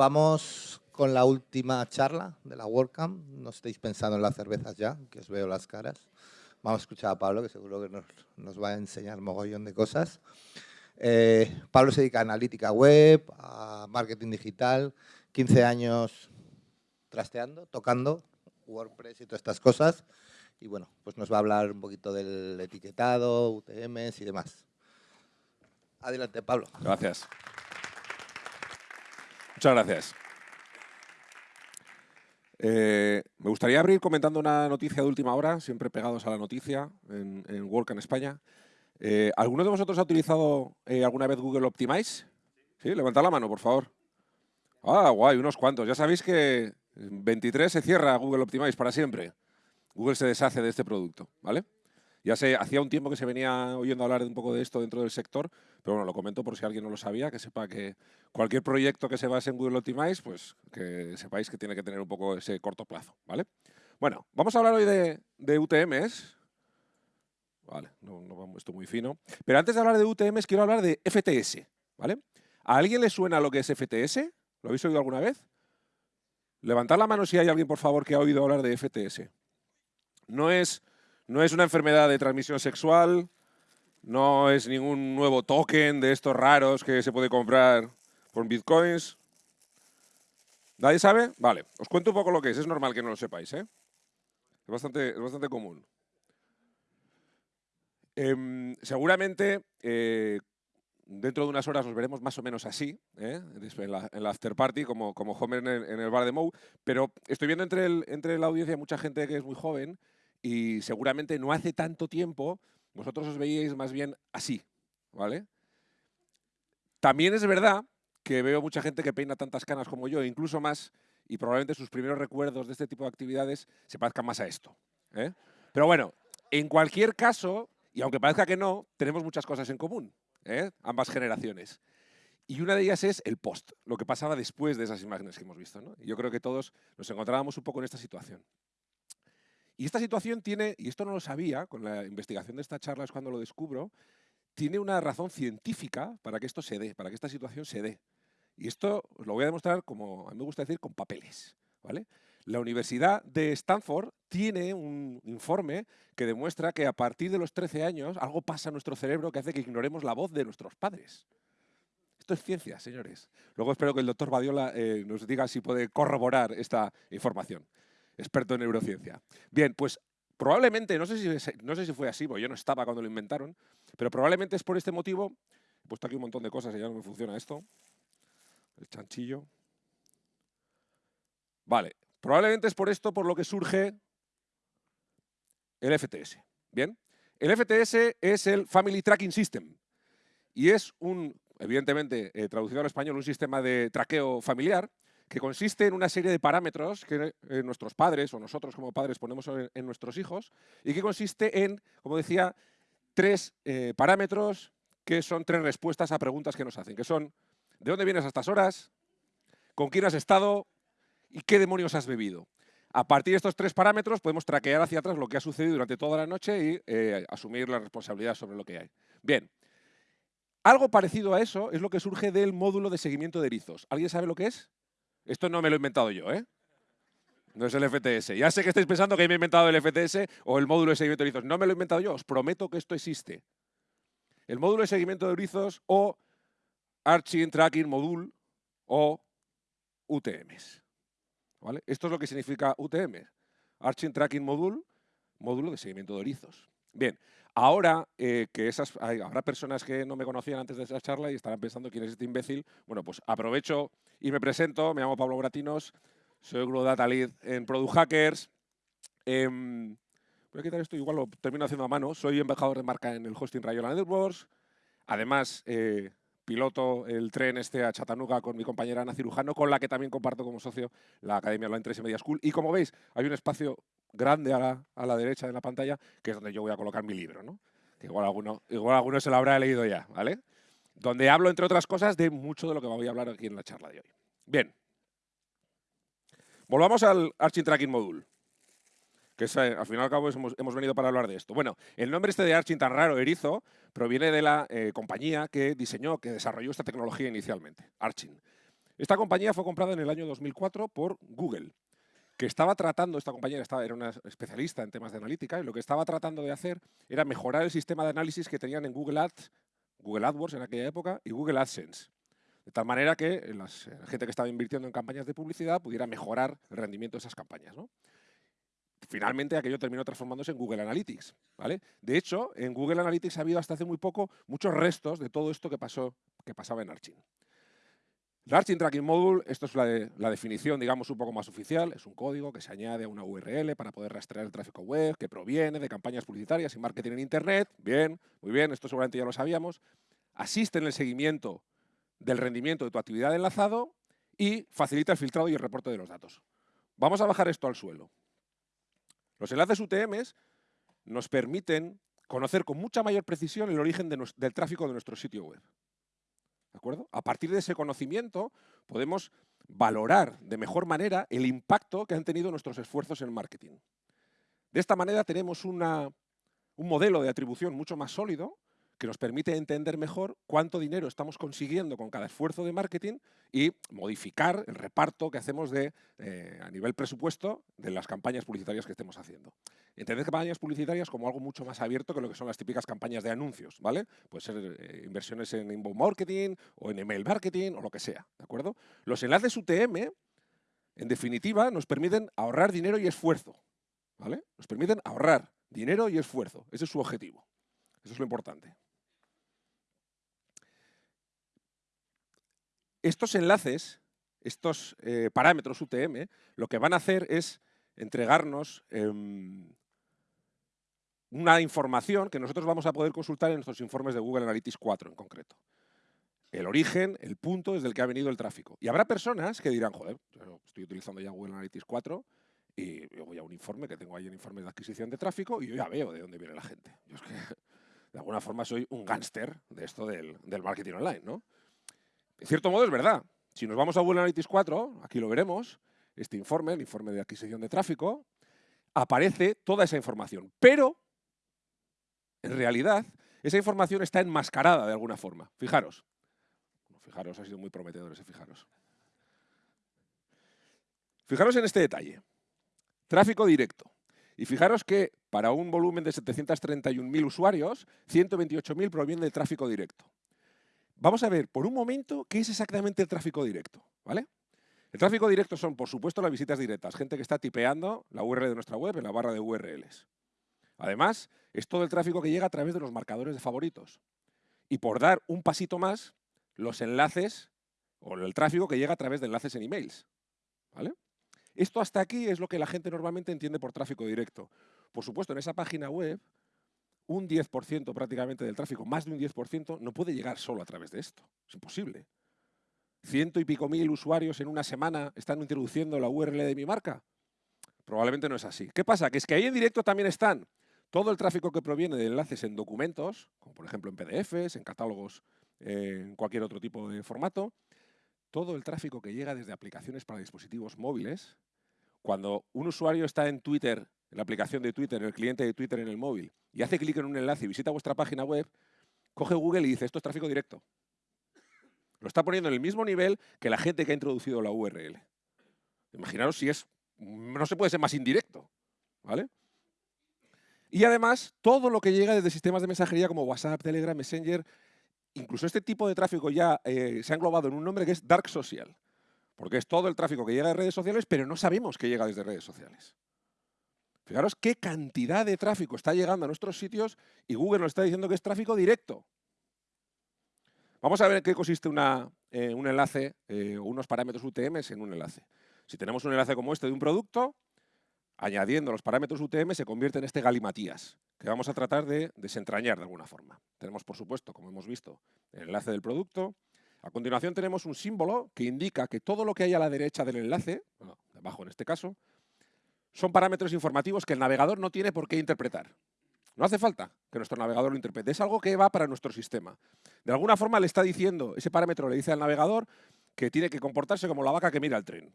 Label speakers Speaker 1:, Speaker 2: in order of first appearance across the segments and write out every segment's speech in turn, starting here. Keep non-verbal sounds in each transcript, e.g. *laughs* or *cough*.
Speaker 1: vamos con la última charla de la WordCamp. No estéis pensando en las cervezas ya, que os veo las caras. Vamos a escuchar a Pablo, que seguro que nos, va a enseñar mogollón de cosas. Eh, Pablo se dedica a analítica web, a marketing digital, 15 años trasteando, tocando WordPress y todas estas cosas. Y bueno, pues nos va a hablar un poquito del etiquetado, UTMs y demás. Adelante, Pablo.
Speaker 2: Gracias. Muchas gracias. Eh, me gustaría abrir comentando una noticia de última hora, siempre pegados a la noticia en, en Work en España. Eh, ¿Alguno de vosotros ha utilizado eh, alguna vez Google Optimize? Sí, levantad la mano, por favor. Ah, guay, unos cuantos. Ya sabéis que 23 se cierra Google Optimize para siempre. Google se deshace de este producto, ¿vale? Ya sé, hacía un tiempo que se venía oyendo hablar un poco de esto dentro del sector, pero bueno, lo comento por si alguien no lo sabía, que sepa que cualquier proyecto que se base en Google Optimize, pues que sepáis que tiene que tener un poco ese corto plazo, ¿vale? Bueno, vamos a hablar hoy de, de UTMs, Vale, no, no, esto muy fino. Pero antes de hablar de UTMs, quiero hablar de FTS, ¿vale? ¿A alguien le suena lo que es FTS? ¿Lo habéis oído alguna vez? Levantad la mano si hay alguien, por favor, que ha oído hablar de FTS. No es, no es una enfermedad de transmisión sexual, no es ningún nuevo token de estos raros que se puede comprar por bitcoins. ¿Nadie sabe? Vale, os cuento un poco lo que es. Es normal que no lo sepáis, ¿eh? Es bastante, es bastante común. Em, seguramente eh, dentro de unas horas nos veremos más o menos así, ¿eh? en, la, after party, como, como Homer en el, bar de Moe, pero estoy viendo entre, el, entre la audiencia mucha gente que es muy joven y seguramente no hace tanto tiempo vosotros os veíais más bien así, ¿vale? También es verdad que veo mucha gente que peina tantas canas como yo, incluso más, y probablemente sus primeros recuerdos de este tipo de actividades se parezcan más a esto. ¿eh? Pero bueno, en cualquier caso, y aunque parezca que no, tenemos muchas cosas en común, ¿eh? ambas generaciones. Y una de ellas es el post, lo que pasaba después de esas imágenes que hemos visto. yo creo que todos nos encontrábamos un poco en esta situación. Y esta situación tiene, y esto no lo sabía, con la investigación de esta charla es cuando lo descubro, tiene una razón científica para que esto se dé, para que esta situación se dé. Y esto lo voy a demostrar, como a mí me gusta decir, con papeles. ¿vale? La Universidad de Stanford tiene un informe que demuestra que a partir de los 13 años algo pasa en nuestro cerebro que hace que ignoremos la voz de nuestros padres. Esto es ciencia, señores. Luego espero que el doctor Badiola eh, nos diga si puede corroborar esta información. Experto en neurociencia. Bien, pues probablemente, no sé si, no sé si fue así, porque yo no estaba cuando lo inventaron, pero probablemente es por este motivo. He puesto aquí un montón de cosas y ya no me funciona esto. El chanchillo. Vale, Probablemente es por esto por lo que surge el FTS. Bien, el FTS es el Family Tracking System y es un, evidentemente, eh, traducido al español, un sistema de traqueo familiar que consiste en una serie de parámetros que eh, nuestros padres o nosotros como padres ponemos en, nuestros hijos y que consiste en, como decía, tres eh, parámetros que son tres respuestas a preguntas que nos hacen, que son ¿de dónde vienes a estas horas? ¿Con quién has estado? ¿Y qué demonios has bebido? A partir de estos tres parámetros podemos traquear hacia atrás lo que ha sucedido durante toda la noche y eh, asumir la responsabilidad sobre lo que hay. Bien, algo parecido a eso es lo que surge del módulo de seguimiento de erizos. ¿Alguien sabe lo que es? Esto no me lo he inventado yo, ¿eh? No es el FTS. Ya sé que estáis pensando que me he inventado el FTS o el módulo de seguimiento de erizos. No me lo he inventado yo, os prometo que esto existe. El módulo de seguimiento de erizos o Arching Tracking Module o UTMs. Esto es lo que significa UTM, Arching Tracking Module, módulo de seguimiento de erizos. Bien, ahora eh, que esas, habrá personas que no me conocían antes de esa charla y estarán pensando quién es este imbécil, bueno, pues aprovecho y me presento, me llamo Pablo Gratinos, soy Global Data Lead en Product Hackers. Em, voy a quitar esto, igual lo termino haciendo a mano. Soy embajador de marca en el hosting Rayola Networks. Además, eh, piloto el tren este a Chattanooga con mi compañera Ana Cirujano, con la que también comparto como socio la Academia Online 3 y Media School. Y como veis, hay un espacio grande a la, a la, derecha de la pantalla, que es donde yo voy a colocar mi libro, ¿no? igual alguno, igual alguno se lo habrá leído ya, ¿vale? Donde hablo, entre otras cosas, de mucho de lo que voy a hablar aquí en la charla de hoy. Bien. Volvamos al Arching Tracking Module que eh, al final y al cabo hemos, venido para hablar de esto. Bueno, el nombre este de Arching tan raro, Erizo, proviene de la eh, compañía que diseñó, que desarrolló esta tecnología inicialmente, Arching. Esta compañía fue comprada en el año 2004 por Google, que estaba tratando, esta compañía estaba, era una especialista en temas de analítica, y lo que estaba tratando de hacer era mejorar el sistema de análisis que tenían en Google Ads, Google AdWords en aquella época, y Google AdSense. De tal manera que la gente que estaba invirtiendo en campañas de publicidad pudiera mejorar el rendimiento de esas campañas. Finalmente aquello terminó transformándose en Google Analytics. ¿vale? De hecho, en Google Analytics ha habido hasta hace muy poco muchos restos de todo esto que, pasó, que pasaba en Archin. El Tracking Module, esto es la, la, definición, digamos, un poco más oficial, es un código que se añade a una URL para poder rastrear el tráfico web que proviene de campañas publicitarias y marketing en Internet. Bien, muy bien, esto seguramente ya lo sabíamos. Asiste en el seguimiento del rendimiento de tu actividad de enlazado y facilita el filtrado y el reporte de los datos. Vamos a bajar esto al suelo. Los enlaces UTMs nos permiten conocer con mucha mayor precisión el origen del tráfico de nuestro sitio web. ¿De acuerdo? A partir de ese conocimiento podemos valorar de mejor manera el impacto que han tenido nuestros esfuerzos en marketing. De esta manera tenemos un modelo de atribución mucho más sólido que nos permite entender mejor cuánto dinero estamos consiguiendo con cada esfuerzo de marketing y modificar el reparto que hacemos de, eh, a nivel presupuesto de las campañas publicitarias que estemos haciendo. Entender campañas publicitarias como algo mucho más abierto que lo que son las típicas campañas de anuncios, ¿vale? Puede ser eh, inversiones en inbound marketing o en email marketing o lo que sea, ¿de acuerdo? Los enlaces UTM, en definitiva, nos permiten ahorrar dinero y esfuerzo, ¿vale? Nos permiten ahorrar dinero y esfuerzo. Ese es su objetivo. Eso es lo importante. Estos enlaces, estos eh, parámetros UTM, lo que van a hacer es entregarnos em, una información que nosotros vamos a poder consultar en nuestros informes de Google Analytics 4 en concreto. El origen, el punto desde el que ha venido el tráfico. Y habrá personas que dirán, joder, yo estoy utilizando ya Google Analytics 4 y yo voy a un informe que tengo ahí en informe de adquisición de tráfico y yo ya veo de dónde viene la gente. Yo es que, de alguna forma, soy un gángster de esto del, del marketing online, ¿no? En cierto modo es verdad. Si nos vamos a Google Analytics 4, aquí lo veremos, este informe, el informe de adquisición de tráfico, aparece toda esa información. Pero, en realidad, esa información está enmascarada de alguna forma. Fijaros. Fijaros, ha sido muy prometedor ese fijaros. Fijaros en este detalle. Tráfico directo. Y fijaros que para un volumen de 731.000 usuarios, 128.000 provienen del tráfico directo. Vamos a ver por un momento qué es exactamente el tráfico directo. ¿vale? El tráfico directo son, por supuesto, las visitas directas, gente que está tipeando la URL de nuestra web en la barra de URLs. Además, es todo el tráfico que llega a través de los marcadores de favoritos. Y por dar un pasito más, los enlaces o el tráfico que llega a través de enlaces en emails. ¿vale? Esto hasta aquí es lo que la gente normalmente entiende por tráfico directo. Por supuesto, en esa página web un 10% prácticamente del tráfico, más de un 10%, no puede llegar solo a través de esto. Es imposible. Ciento y pico mil usuarios en una semana están introduciendo la URL de mi marca. Probablemente no es así. ¿Qué pasa? Que es que ahí en directo también están todo el tráfico que proviene de enlaces en documentos, como por ejemplo en PDFs, en catálogos, en cualquier otro tipo de formato, todo el tráfico que llega desde aplicaciones para dispositivos móviles. Cuando un usuario está en Twitter en la aplicación de Twitter, en el cliente de Twitter en el móvil, y hace clic en un enlace y visita vuestra página web, coge Google y dice, esto es tráfico directo. Lo está poniendo en el mismo nivel que la gente que ha introducido la URL. Imaginaros si es, no se puede ser más indirecto, ¿vale? Y además, todo lo que llega desde sistemas de mensajería como WhatsApp, Telegram, Messenger, incluso este tipo de tráfico ya eh, se ha englobado en un nombre que es Dark Social, porque es todo el tráfico que llega de redes sociales, pero no sabemos que llega desde redes sociales. Fijaros qué cantidad de tráfico está llegando a nuestros sitios y Google nos está diciendo que es tráfico directo. Vamos a ver en qué consiste eh, un enlace eh, unos parámetros UTM en un enlace. Si tenemos un enlace como este de un producto, añadiendo los parámetros UTM se convierte en este galimatías, que vamos a tratar de desentrañar de alguna forma. Tenemos, por supuesto, como hemos visto, el enlace del producto. A continuación tenemos un símbolo que indica que todo lo que hay a la derecha del enlace, abajo en este caso, son parámetros informativos que el navegador no tiene por qué interpretar. No hace falta que nuestro navegador lo interprete, es algo que va para nuestro sistema. De alguna forma le está diciendo, ese parámetro le dice al navegador que tiene que comportarse como la vaca que mira el tren.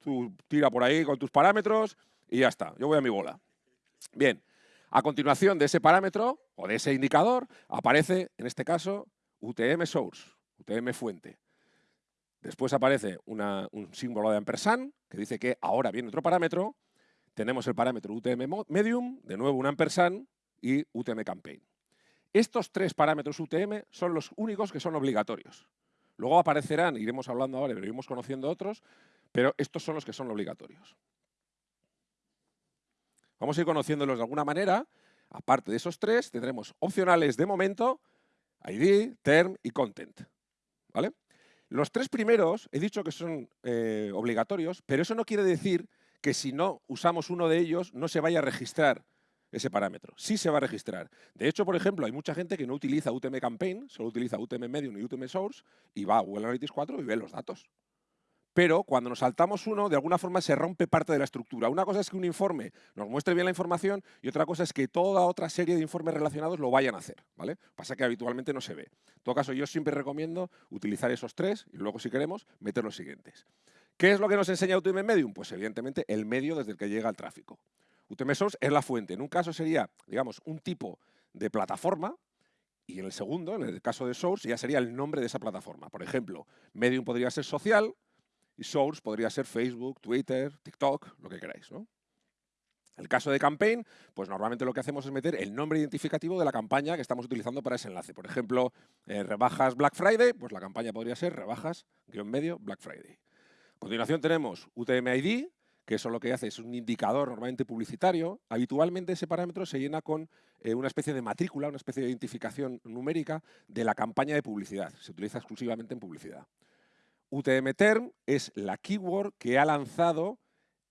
Speaker 2: Tú tira por ahí con tus parámetros y ya está, yo voy a mi bola. Bien, a continuación de ese parámetro o de ese indicador aparece, en este caso, UTM source, UTM fuente. Después aparece un símbolo de ampersand que dice que ahora viene otro parámetro. Tenemos el parámetro UTM medium, de nuevo un ampersand y UTM campaign. Estos tres parámetros UTM son los únicos que son obligatorios. Luego aparecerán, iremos hablando ahora, pero iremos conociendo otros, pero estos son los que son obligatorios. Vamos a ir conociéndolos de alguna manera. Aparte de esos tres, tendremos opcionales de momento, ID, term y content. ¿Vale? Los tres primeros he dicho que son eh, obligatorios, pero eso no quiere decir que si no usamos uno de ellos no se vaya a registrar ese parámetro. Sí se va a registrar. De hecho, por ejemplo, hay mucha gente que no utiliza UTM Campaign, solo utiliza UTM Medium y UTM Source y va a Google Analytics 4 y ve los datos pero cuando nos saltamos uno, de alguna forma se rompe parte de la estructura. Una cosa es que un informe nos muestre bien la información y otra cosa es que toda otra serie de informes relacionados lo vayan a hacer. ¿vale? Pasa que habitualmente no se ve. En todo caso, yo siempre recomiendo utilizar esos tres y luego, si queremos, meter los siguientes. ¿Qué es lo que nos enseña UTM Medium? Pues evidentemente el medio desde el que llega el tráfico. UTM Source es la fuente. En un caso sería, digamos, un tipo de plataforma y en el segundo, en el caso de Source, ya sería el nombre de esa plataforma. Por ejemplo, Medium podría ser social, y source podría ser Facebook, Twitter, TikTok, lo que queráis. ¿no? El caso de campaign, pues normalmente lo que hacemos es meter el nombre identificativo de la campaña que estamos utilizando para ese enlace. Por ejemplo, eh, rebajas Black Friday, pues la campaña podría ser rebajas guion medio Black Friday. A continuación tenemos UTM-ID, que eso lo que hace es un indicador normalmente publicitario. Habitualmente ese parámetro se llena con eh, una especie de matrícula, una especie de identificación numérica de la campaña de publicidad. Se utiliza exclusivamente en publicidad. UTM-Term es la keyword que ha lanzado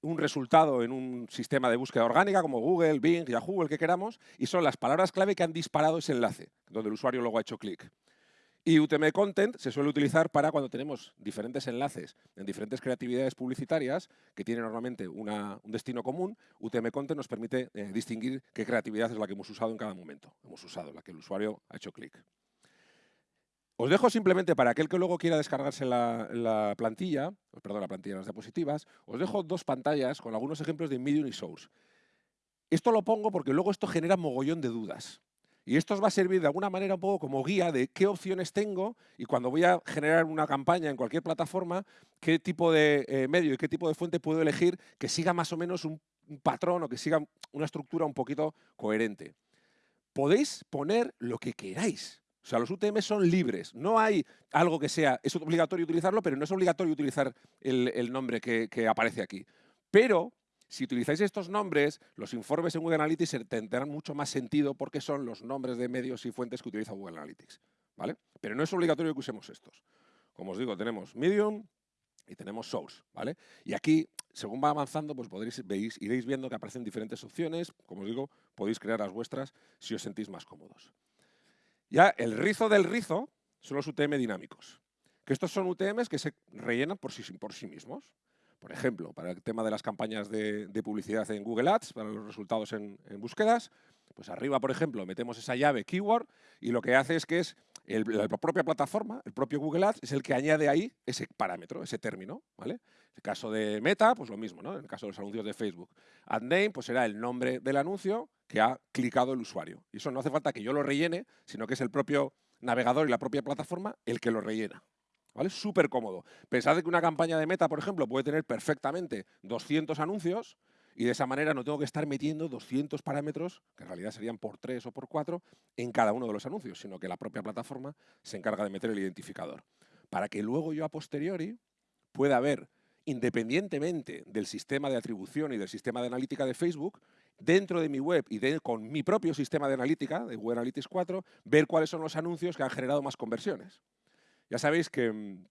Speaker 2: un resultado en un sistema de búsqueda orgánica como Google, Bing, Yahoo, el que queramos, y son las palabras clave que han disparado ese enlace, donde el usuario luego ha hecho clic. Y UTM Content se suele utilizar para cuando tenemos diferentes enlaces en diferentes creatividades publicitarias que tienen normalmente un destino común. UTM Content nos permite eh, distinguir qué creatividad es la que hemos usado en cada momento. Hemos usado la que el usuario ha hecho clic. Os dejo simplemente para aquel que luego quiera descargarse la, plantilla, perdón, la plantilla las diapositivas, os dejo dos pantallas con algunos ejemplos de Medium y Source. Esto lo pongo porque luego esto genera mogollón de dudas. Y esto os va a servir de alguna manera un poco como guía de qué opciones tengo y cuando voy a generar una campaña en cualquier plataforma, qué tipo de eh, medio y qué tipo de fuente puedo elegir que siga más o menos un patrón o que siga una estructura un poquito coherente. Podéis poner lo que queráis. O sea, los UTM son libres. No hay algo que sea, es obligatorio utilizarlo, pero no es obligatorio utilizar el, nombre que, aparece aquí. Pero si utilizáis estos nombres, los informes en Google Analytics tendrán mucho más sentido porque son los nombres de medios y fuentes que utiliza Google Analytics. ¿vale? Pero no es obligatorio que usemos estos. Como os digo, tenemos Medium y tenemos Source. ¿vale? Y aquí, según va avanzando, pues podréis, veis, iréis viendo que aparecen diferentes opciones. Como os digo, podéis crear las vuestras si os sentís más cómodos. Ya el rizo del rizo son los UTM dinámicos, que estos son UTMs que se rellenan por sí, por sí mismos. Por ejemplo, para el tema de las campañas de, publicidad en Google Ads, para los resultados en, búsquedas, pues arriba, por ejemplo, metemos esa llave keyword y lo que hace es que es la propia plataforma, el propio Google Ads, es el que añade ahí ese parámetro, ese término. ¿vale? En el caso de Meta, pues lo mismo, ¿no? en el caso de los anuncios de Facebook. Ad name pues será el nombre del anuncio que ha clicado el usuario. Y eso no hace falta que yo lo rellene, sino que es el propio navegador y la propia plataforma el que lo rellena. ¿Vale? Súper cómodo. Pensad que una campaña de meta, por ejemplo, puede tener perfectamente 200 anuncios y de esa manera no tengo que estar metiendo 200 parámetros, que en realidad serían por 3 o por 4, en cada uno de los anuncios, sino que la propia plataforma se encarga de meter el identificador. Para que luego yo a posteriori pueda ver, independientemente del sistema de atribución y del sistema de analítica de Facebook, dentro de mi web y con mi propio sistema de analítica, de Google Analytics 4, ver cuáles son los anuncios que han generado más conversiones. Ya sabéis que mm,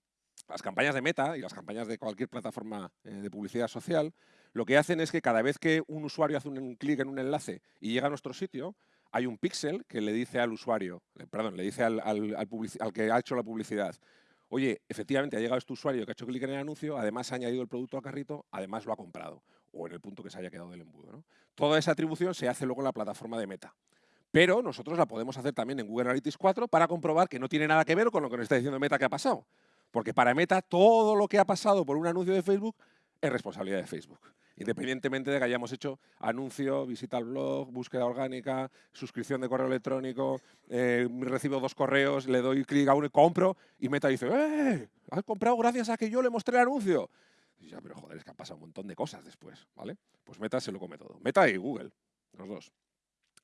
Speaker 2: las campañas de Meta y las campañas de cualquier plataforma eh, de publicidad social, lo que hacen es que cada vez que un usuario hace un clic en un enlace y llega a nuestro sitio, hay un píxel que le dice al usuario, perdón, le dice al, al que ha hecho la publicidad, oye, efectivamente ha llegado este usuario que ha hecho clic en el anuncio, además ha añadido el producto al carrito, además lo ha comprado, o en el punto que se haya quedado del embudo. Toda esa atribución se hace luego en la plataforma de Meta. Pero nosotros la podemos hacer también en Google Analytics 4 para comprobar que no tiene nada que ver con lo que nos está diciendo Meta que ha pasado. Porque para Meta todo lo que ha pasado por un anuncio de Facebook es responsabilidad de Facebook. independientemente de que hayamos hecho anuncio, visita al blog, búsqueda orgánica, suscripción de correo electrónico, eh, recibo dos correos, le doy clic a uno y compro, y Meta dice, ¡eh! Has comprado gracias a que yo le mostré el anuncio. Y ya, pero joder, es que ha pasado un montón de cosas después, ¿vale? Pues Meta se lo come todo. Meta y Google, los dos.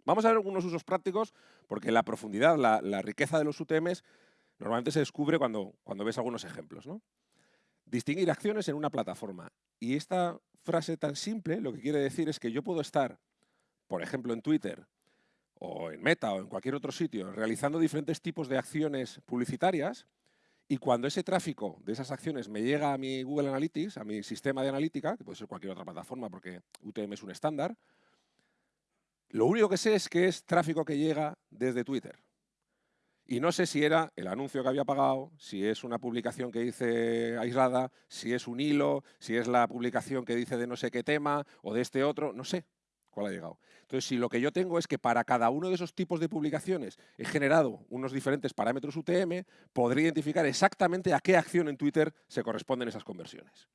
Speaker 2: Vamos a ver algunos usos prácticos, porque la profundidad, la, riqueza de los UTMs normalmente se descubre cuando, cuando ves algunos ejemplos, ¿no? Distinguir acciones en una plataforma. Y esta frase tan simple lo que quiere decir es que yo puedo estar, por ejemplo, en Twitter o en Meta o en cualquier otro sitio, realizando diferentes tipos de acciones publicitarias y cuando ese tráfico de esas acciones me llega a mi Google Analytics, a mi sistema de analítica, que puede ser cualquier otra plataforma porque UTM es un estándar, lo único que sé es que es tráfico que llega desde Twitter. Y no sé si era el anuncio que había pagado, si es una publicación que dice aislada, si es un hilo, si es la publicación que dice de no sé qué tema o de este otro, no sé cuál ha llegado. Entonces, si lo que yo tengo es que para cada uno de esos tipos de publicaciones he generado unos diferentes parámetros UTM, podría identificar exactamente a qué acción en Twitter se corresponden esas conversiones.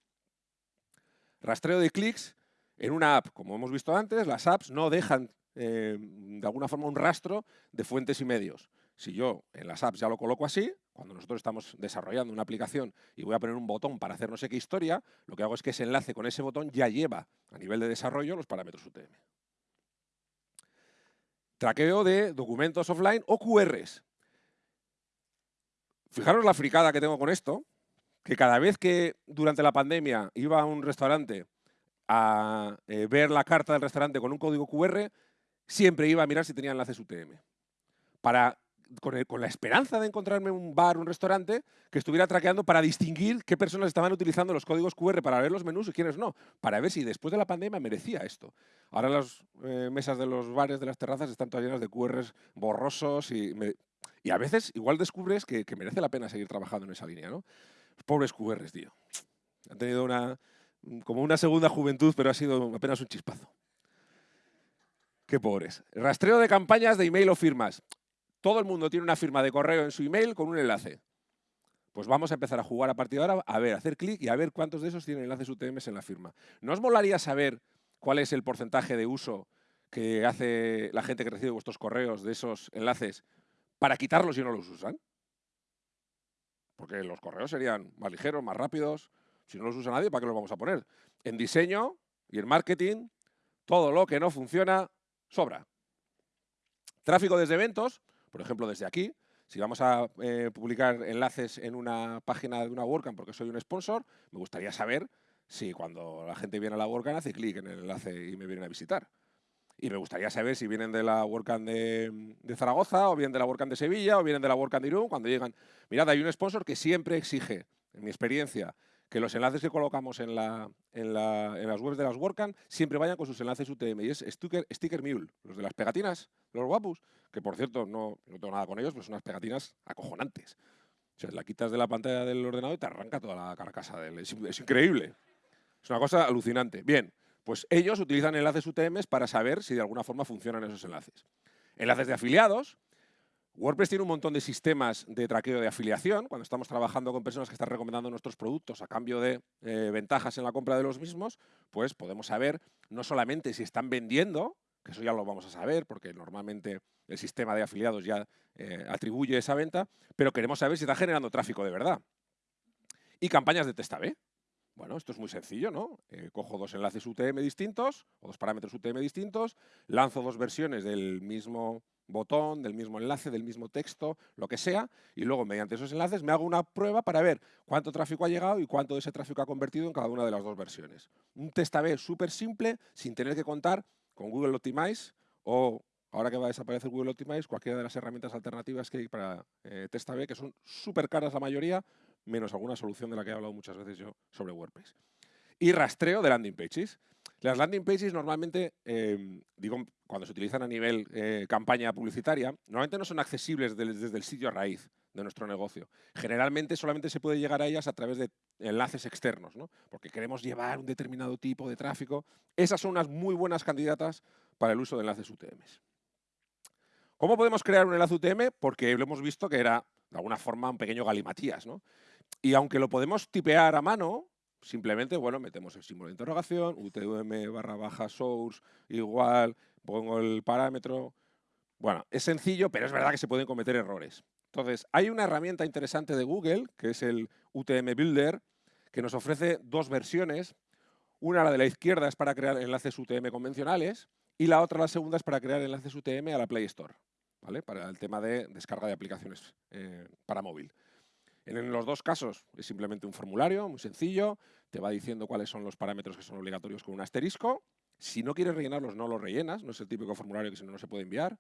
Speaker 2: Rastreo de clics en una app. Como hemos visto antes, las apps no dejan eh, de alguna forma un rastro de fuentes y medios. Si yo en las apps ya lo coloco así, cuando nosotros estamos desarrollando una aplicación y voy a poner un botón para hacer no sé qué historia, lo que hago es que ese enlace con ese botón ya lleva a nivel de desarrollo los parámetros UTM. Traqueo de documentos offline o QRs. Fijaros la fricada que tengo con esto, que cada vez que durante la pandemia iba a un restaurante a eh, ver la carta del restaurante con un código QR, siempre iba a mirar si tenía enlaces UTM. Para con, la esperanza de encontrarme un bar, un restaurante, que estuviera traqueando para distinguir qué personas estaban utilizando los códigos QR para ver los menús y quiénes no, para ver si después de la pandemia merecía esto. Ahora las eh, mesas de los bares, de las terrazas, están todas llenas de QRs borrosos y, y a veces igual descubres que, merece la pena seguir trabajando en esa línea, ¿no? Pobres QRs, tío. Han tenido una, como una segunda juventud, pero ha sido apenas un chispazo. Qué pobres. Rastreo de campañas de email o firmas. Todo el mundo tiene una firma de correo en su email con un enlace. Pues vamos a empezar a jugar a partir de ahora, a ver, hacer clic y a ver cuántos de esos tienen enlaces UTMs en la firma. ¿No os molaría saber cuál es el porcentaje de uso que hace la gente que recibe vuestros correos de esos enlaces para quitarlos y no los usan? Porque los correos serían más ligeros, más rápidos. Si no los usa nadie, ¿para qué los vamos a poner? En diseño y en marketing, todo lo que no funciona sobra. Tráfico desde eventos, por ejemplo, desde aquí, si vamos a eh, publicar enlaces en una página de una WordCamp porque soy un sponsor, me gustaría saber si cuando la gente viene a la WordCamp hace clic en el enlace y me vienen a visitar. Y me gustaría saber si vienen de la WordCamp de, Zaragoza, o vienen de la WordCamp de Sevilla, o vienen de la WordCamp de Irún, cuando llegan. Mirad, hay un sponsor que siempre exige, en mi experiencia, que los enlaces que colocamos en, la, en, las webs de las WordCamp siempre vayan con sus enlaces UTM. Y es Sticker, Mule, los de las pegatinas, los guapos, que por cierto no, no tengo nada con ellos, pero son unas pegatinas acojonantes. O sea, la quitas de la pantalla del ordenador y te arranca toda la carcasa. Es, es increíble. Es una cosa alucinante. Bien, pues ellos utilizan enlaces UTM para saber si de alguna forma funcionan esos enlaces. Enlaces de afiliados, WordPress tiene un montón de sistemas de traqueo de afiliación. Cuando estamos trabajando con personas que están recomendando nuestros productos a cambio de eh, ventajas en la compra de los mismos, pues podemos saber no solamente si están vendiendo, que eso ya lo vamos a saber porque normalmente el sistema de afiliados ya eh, atribuye esa venta, pero queremos saber si está generando tráfico de verdad. Y campañas de test A-B. Bueno, esto es muy sencillo, ¿no? Eh, cojo dos enlaces UTM distintos, o dos parámetros UTM distintos, lanzo dos versiones del mismo botón, del mismo enlace, del mismo texto, lo que sea, y luego mediante esos enlaces me hago una prueba para ver cuánto tráfico ha llegado y cuánto de ese tráfico ha convertido en cada una de las dos versiones. Un test A-B súper simple, sin tener que contar con Google Optimize o, ahora que va a desaparecer Google Optimize, cualquiera de las herramientas alternativas que hay para eh, test A-B, que son súper caras la mayoría, menos alguna solución de la que he hablado muchas veces yo sobre WordPress. Y rastreo de landing pages. Las landing pages normalmente, em, digo, cuando se utilizan a nivel eh, campaña publicitaria, normalmente no son accesibles desde el sitio a raíz de nuestro negocio. Generalmente solamente se puede llegar a ellas a través de enlaces externos, ¿no? porque queremos llevar un determinado tipo de tráfico. Esas son unas muy buenas candidatas para el uso de enlaces UTM. ¿Cómo podemos crear un enlace UTM? Porque lo hemos visto que era, de alguna forma, un pequeño galimatías. ¿no? Y aunque lo podemos tipear a mano, simplemente, bueno, metemos el símbolo de interrogación, UTM barra baja source igual, pongo el parámetro. Bueno, es sencillo, pero es verdad que se pueden cometer errores. Entonces, hay una herramienta interesante de Google, que es el UTM Builder, que nos ofrece dos versiones. Una, la de la izquierda, es para crear enlaces UTM convencionales y la otra, la segunda, es para crear enlaces UTM a la Play Store, ¿vale? para el tema de descarga de aplicaciones eh, para móvil. En los dos casos es simplemente un formulario muy sencillo, te va diciendo cuáles son los parámetros que son obligatorios con un asterisco. Si no quieres rellenarlos, no los rellenas, no es el típico formulario que si no, no se puede enviar.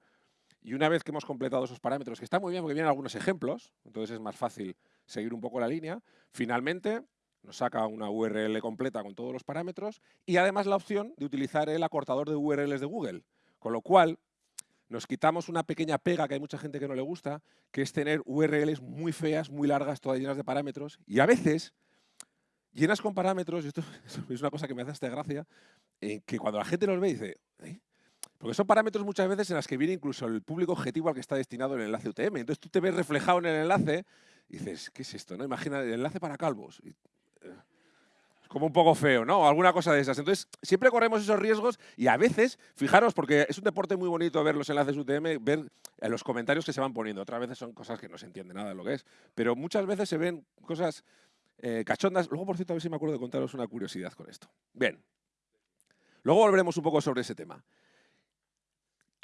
Speaker 2: Y una vez que hemos completado esos parámetros, que está muy bien porque vienen algunos ejemplos, entonces es más fácil seguir un poco la línea, finalmente nos saca una URL completa con todos los parámetros y además la opción de utilizar el acortador de URLs de Google. Con lo cual, nos quitamos una pequeña pega que hay mucha gente que no le gusta, que es tener URLs muy feas, muy largas, todas llenas de parámetros. Y a veces, llenas con parámetros, y esto *laughs* es una cosa que me hace hasta gracia, eh, que cuando la gente los ve dice, ¿Eh? Porque son parámetros muchas veces en las que viene incluso el público objetivo al que está destinado el enlace UTM. Entonces tú te ves reflejado en el enlace y dices, ¿qué es esto? No? Imagina el enlace para calvos. Como un poco feo, ¿no? O alguna cosa de esas. Entonces, siempre corremos esos riesgos y a veces, fijaros, porque es un deporte muy bonito ver los enlaces UTM, ver los comentarios que se van poniendo. Otras veces son cosas que no se entiende nada de lo que es. Pero muchas veces se ven cosas eh, cachondas. Luego, por cierto, a ver si me acuerdo de contaros una curiosidad con esto. Bien. Luego volveremos un poco sobre ese tema.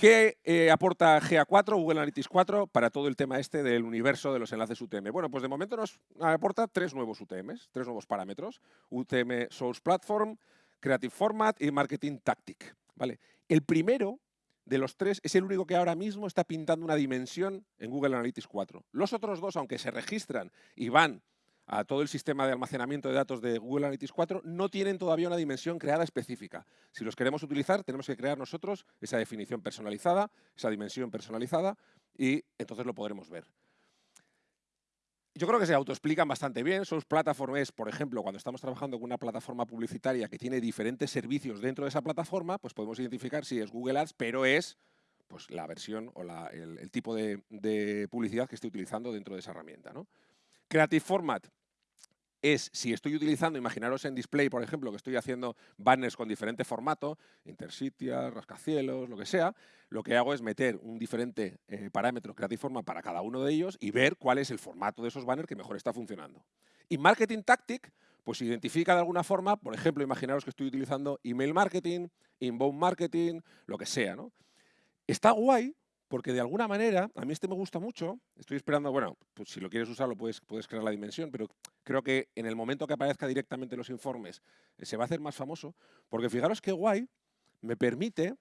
Speaker 2: ¿Qué eh, aporta GA4, Google Analytics 4, para todo el tema este del universo de los enlaces UTM? Bueno, pues de momento nos aporta tres nuevos UTMs, tres nuevos parámetros. UTM Source Platform, Creative Format y Marketing Tactic. ¿vale? El primero de los tres es el único que ahora mismo está pintando una dimensión en Google Analytics 4. Los otros dos, aunque se registran y van a todo el sistema de almacenamiento de datos de Google Analytics 4 no tienen todavía una dimensión creada específica. Si los queremos utilizar, tenemos que crear nosotros esa definición personalizada, esa dimensión personalizada, y entonces lo podremos ver. Yo creo que se autoexplican bastante bien. Source Platform es, por ejemplo, cuando estamos trabajando con una plataforma publicitaria que tiene diferentes servicios dentro de esa plataforma, pues podemos identificar si es Google Ads, pero es pues, la versión o el, tipo de, publicidad que estoy utilizando dentro de esa herramienta. ¿no? Creative Format es, si estoy utilizando, imaginaros en display, por ejemplo, que estoy haciendo banners con diferente formato, Intercitia, rascacielos, lo que sea, lo que hago es meter un diferente eh, parámetro Creative Format para cada uno de ellos y ver cuál es el formato de esos banners que mejor está funcionando. Y Marketing Tactic, pues identifica de alguna forma, por ejemplo, imaginaros que estoy utilizando email marketing, inbound marketing, lo que sea. ¿no? Está guay porque de alguna manera, a mí este me gusta mucho, estoy esperando, bueno, pues si lo quieres usarlo puedes, puedes crear la dimensión, pero creo que en el momento que aparezca directamente en los informes eh, se va a hacer más famoso, porque fijaros qué guay, me permite,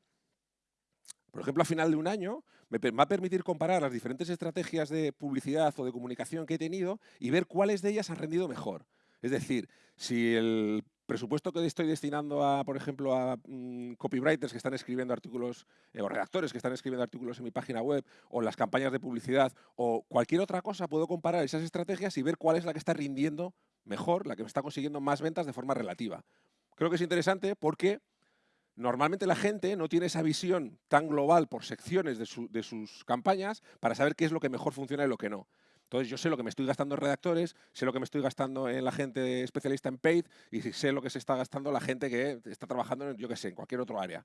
Speaker 2: por ejemplo, a final de un año, me va a permitir comparar las diferentes estrategias de publicidad o de comunicación que he tenido y ver cuáles de ellas han rendido mejor. Es decir, si el presupuesto que estoy destinando a, por ejemplo, a mm, copywriters que están escribiendo artículos, eh, o redactores que están escribiendo artículos en mi página web, o las campañas de publicidad, o cualquier otra cosa, puedo comparar esas estrategias y ver cuál es la que está rindiendo mejor, la que me está consiguiendo más ventas de forma relativa. Creo que es interesante porque normalmente la gente no tiene esa visión tan global por secciones de, de sus campañas para saber qué es lo que mejor funciona y lo que no. Entonces yo sé lo que me estoy gastando en redactores, sé lo que me estoy gastando en la gente especialista en paid y sé lo que se está gastando la gente que está trabajando en, yo qué sé, en cualquier otro área.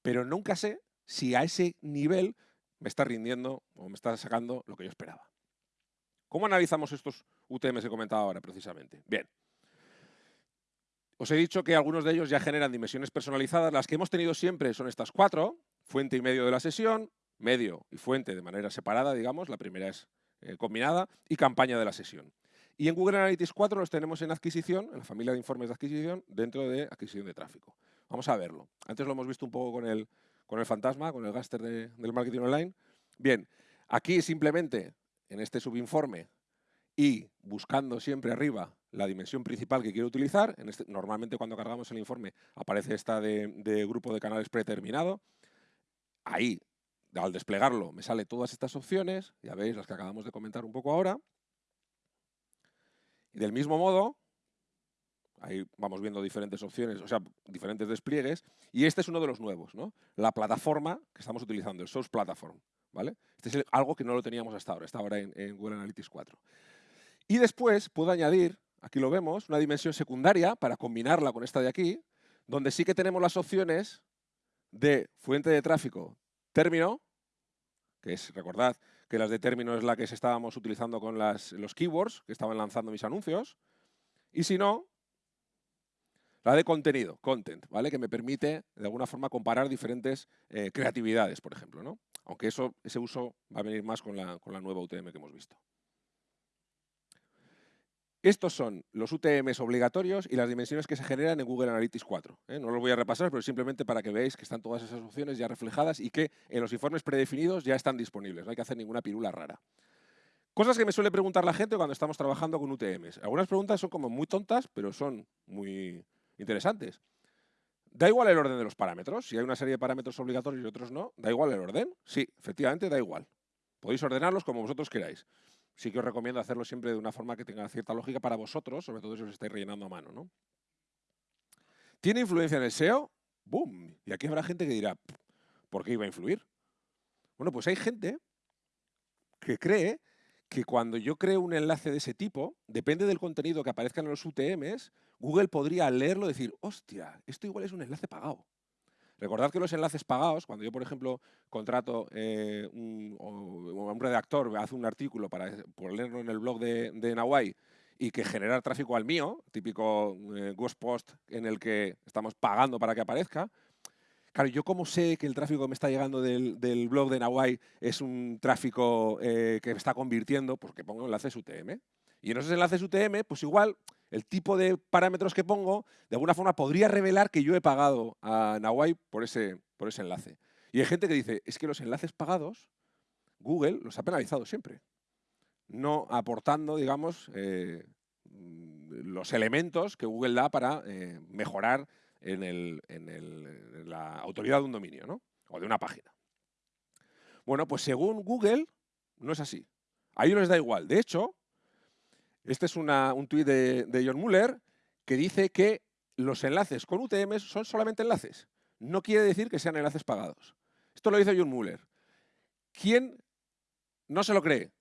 Speaker 2: Pero nunca sé si a ese nivel me está rindiendo o me está sacando lo que yo esperaba. ¿Cómo analizamos estos UTMs que he comentado ahora precisamente? Bien. Os he dicho que algunos de ellos ya generan dimensiones personalizadas. Las que hemos tenido siempre son estas cuatro, fuente y medio de la sesión, medio y fuente de manera separada, digamos. La primera es eh, combinada y campaña de la sesión. Y en Google Analytics 4 los tenemos en adquisición, en la familia de informes de adquisición, dentro de adquisición de tráfico. Vamos a verlo. Antes lo hemos visto un poco con el, con el fantasma, con el gaster del marketing online. Bien, aquí simplemente en este subinforme y buscando siempre arriba la dimensión principal que quiero utilizar, en este, normalmente cuando cargamos el informe aparece esta de, de grupo de canales predeterminado, ahí al desplegarlo me sale todas estas opciones, ya veis las que acabamos de comentar un poco ahora. Y del mismo modo, ahí vamos viendo diferentes opciones, o sea, diferentes despliegues, y este es uno de los nuevos, ¿no? La plataforma que estamos utilizando, el Source Platform, ¿vale? Este es algo que no lo teníamos hasta ahora, está ahora en, en Google Analytics 4. Y después puedo añadir aquí lo vemos, una dimensión secundaria para combinarla con esta de aquí, donde sí que tenemos las opciones de fuente de tráfico término, que es, recordad, que las de término es la que estábamos utilizando con los keywords que estaban lanzando mis anuncios, y si no, la de contenido, content, ¿vale? Que me permite, de alguna forma, comparar diferentes eh, creatividades, por ejemplo, ¿no? Aunque eso, ese uso va a venir más con la, con la nueva UTM que hemos visto. Estos son los UTMs obligatorios y las dimensiones que se generan en Google Analytics 4. ¿eh? No los voy a repasar, pero simplemente para que veáis que están todas esas opciones ya reflejadas y que en los informes predefinidos ya están disponibles. No hay que hacer ninguna pirula rara. Cosas que me suele preguntar la gente cuando estamos trabajando con UTMs. Algunas preguntas son como muy tontas, pero son muy interesantes. ¿Da igual el orden de los parámetros? Si hay una serie de parámetros obligatorios y otros no, ¿da igual el orden? Sí, efectivamente da igual. Podéis ordenarlos como vosotros queráis sí que os recomiendo hacerlo siempre de una forma que tenga cierta lógica para vosotros, sobre todo si os estáis rellenando a mano. ¿no? ¿Tiene influencia en el SEO? ¡Boom! Y aquí habrá gente que dirá, ¿por qué iba a influir? Bueno, pues hay gente que cree que cuando yo creo un enlace de ese tipo, depende del contenido que aparezca en los UTMs, Google podría leerlo y decir, hostia, esto igual es un enlace pagado. Recordad que los enlaces pagados, cuando yo, por ejemplo, contrato eh, un, redactor, hace un artículo para ponerlo en el blog de, de y que generar tráfico al mío, típico eh, ghost post en el que estamos pagando para que aparezca, Claro, yo cómo sé que el tráfico que me está llegando del, blog de Nawai es un tráfico eh, que me está convirtiendo, porque pongo enlaces UTM. Y en esos enlaces UTM, pues igual el tipo de parámetros que pongo, de alguna forma podría revelar que yo he pagado a Nawai por ese, por ese enlace. Y hay gente que dice, es que los enlaces pagados, Google los ha penalizado siempre, no aportando, digamos, eh, los elementos que Google da para eh, mejorar en, la autoridad de un dominio ¿no? o de una página. Bueno, pues según Google, no es así. A ellos les da igual. De hecho, este es un tuit de, John Muller que dice que los enlaces con UTMs son solamente enlaces. No quiere decir que sean enlaces pagados. Esto lo dice John Muller. ¿Quién no se lo cree?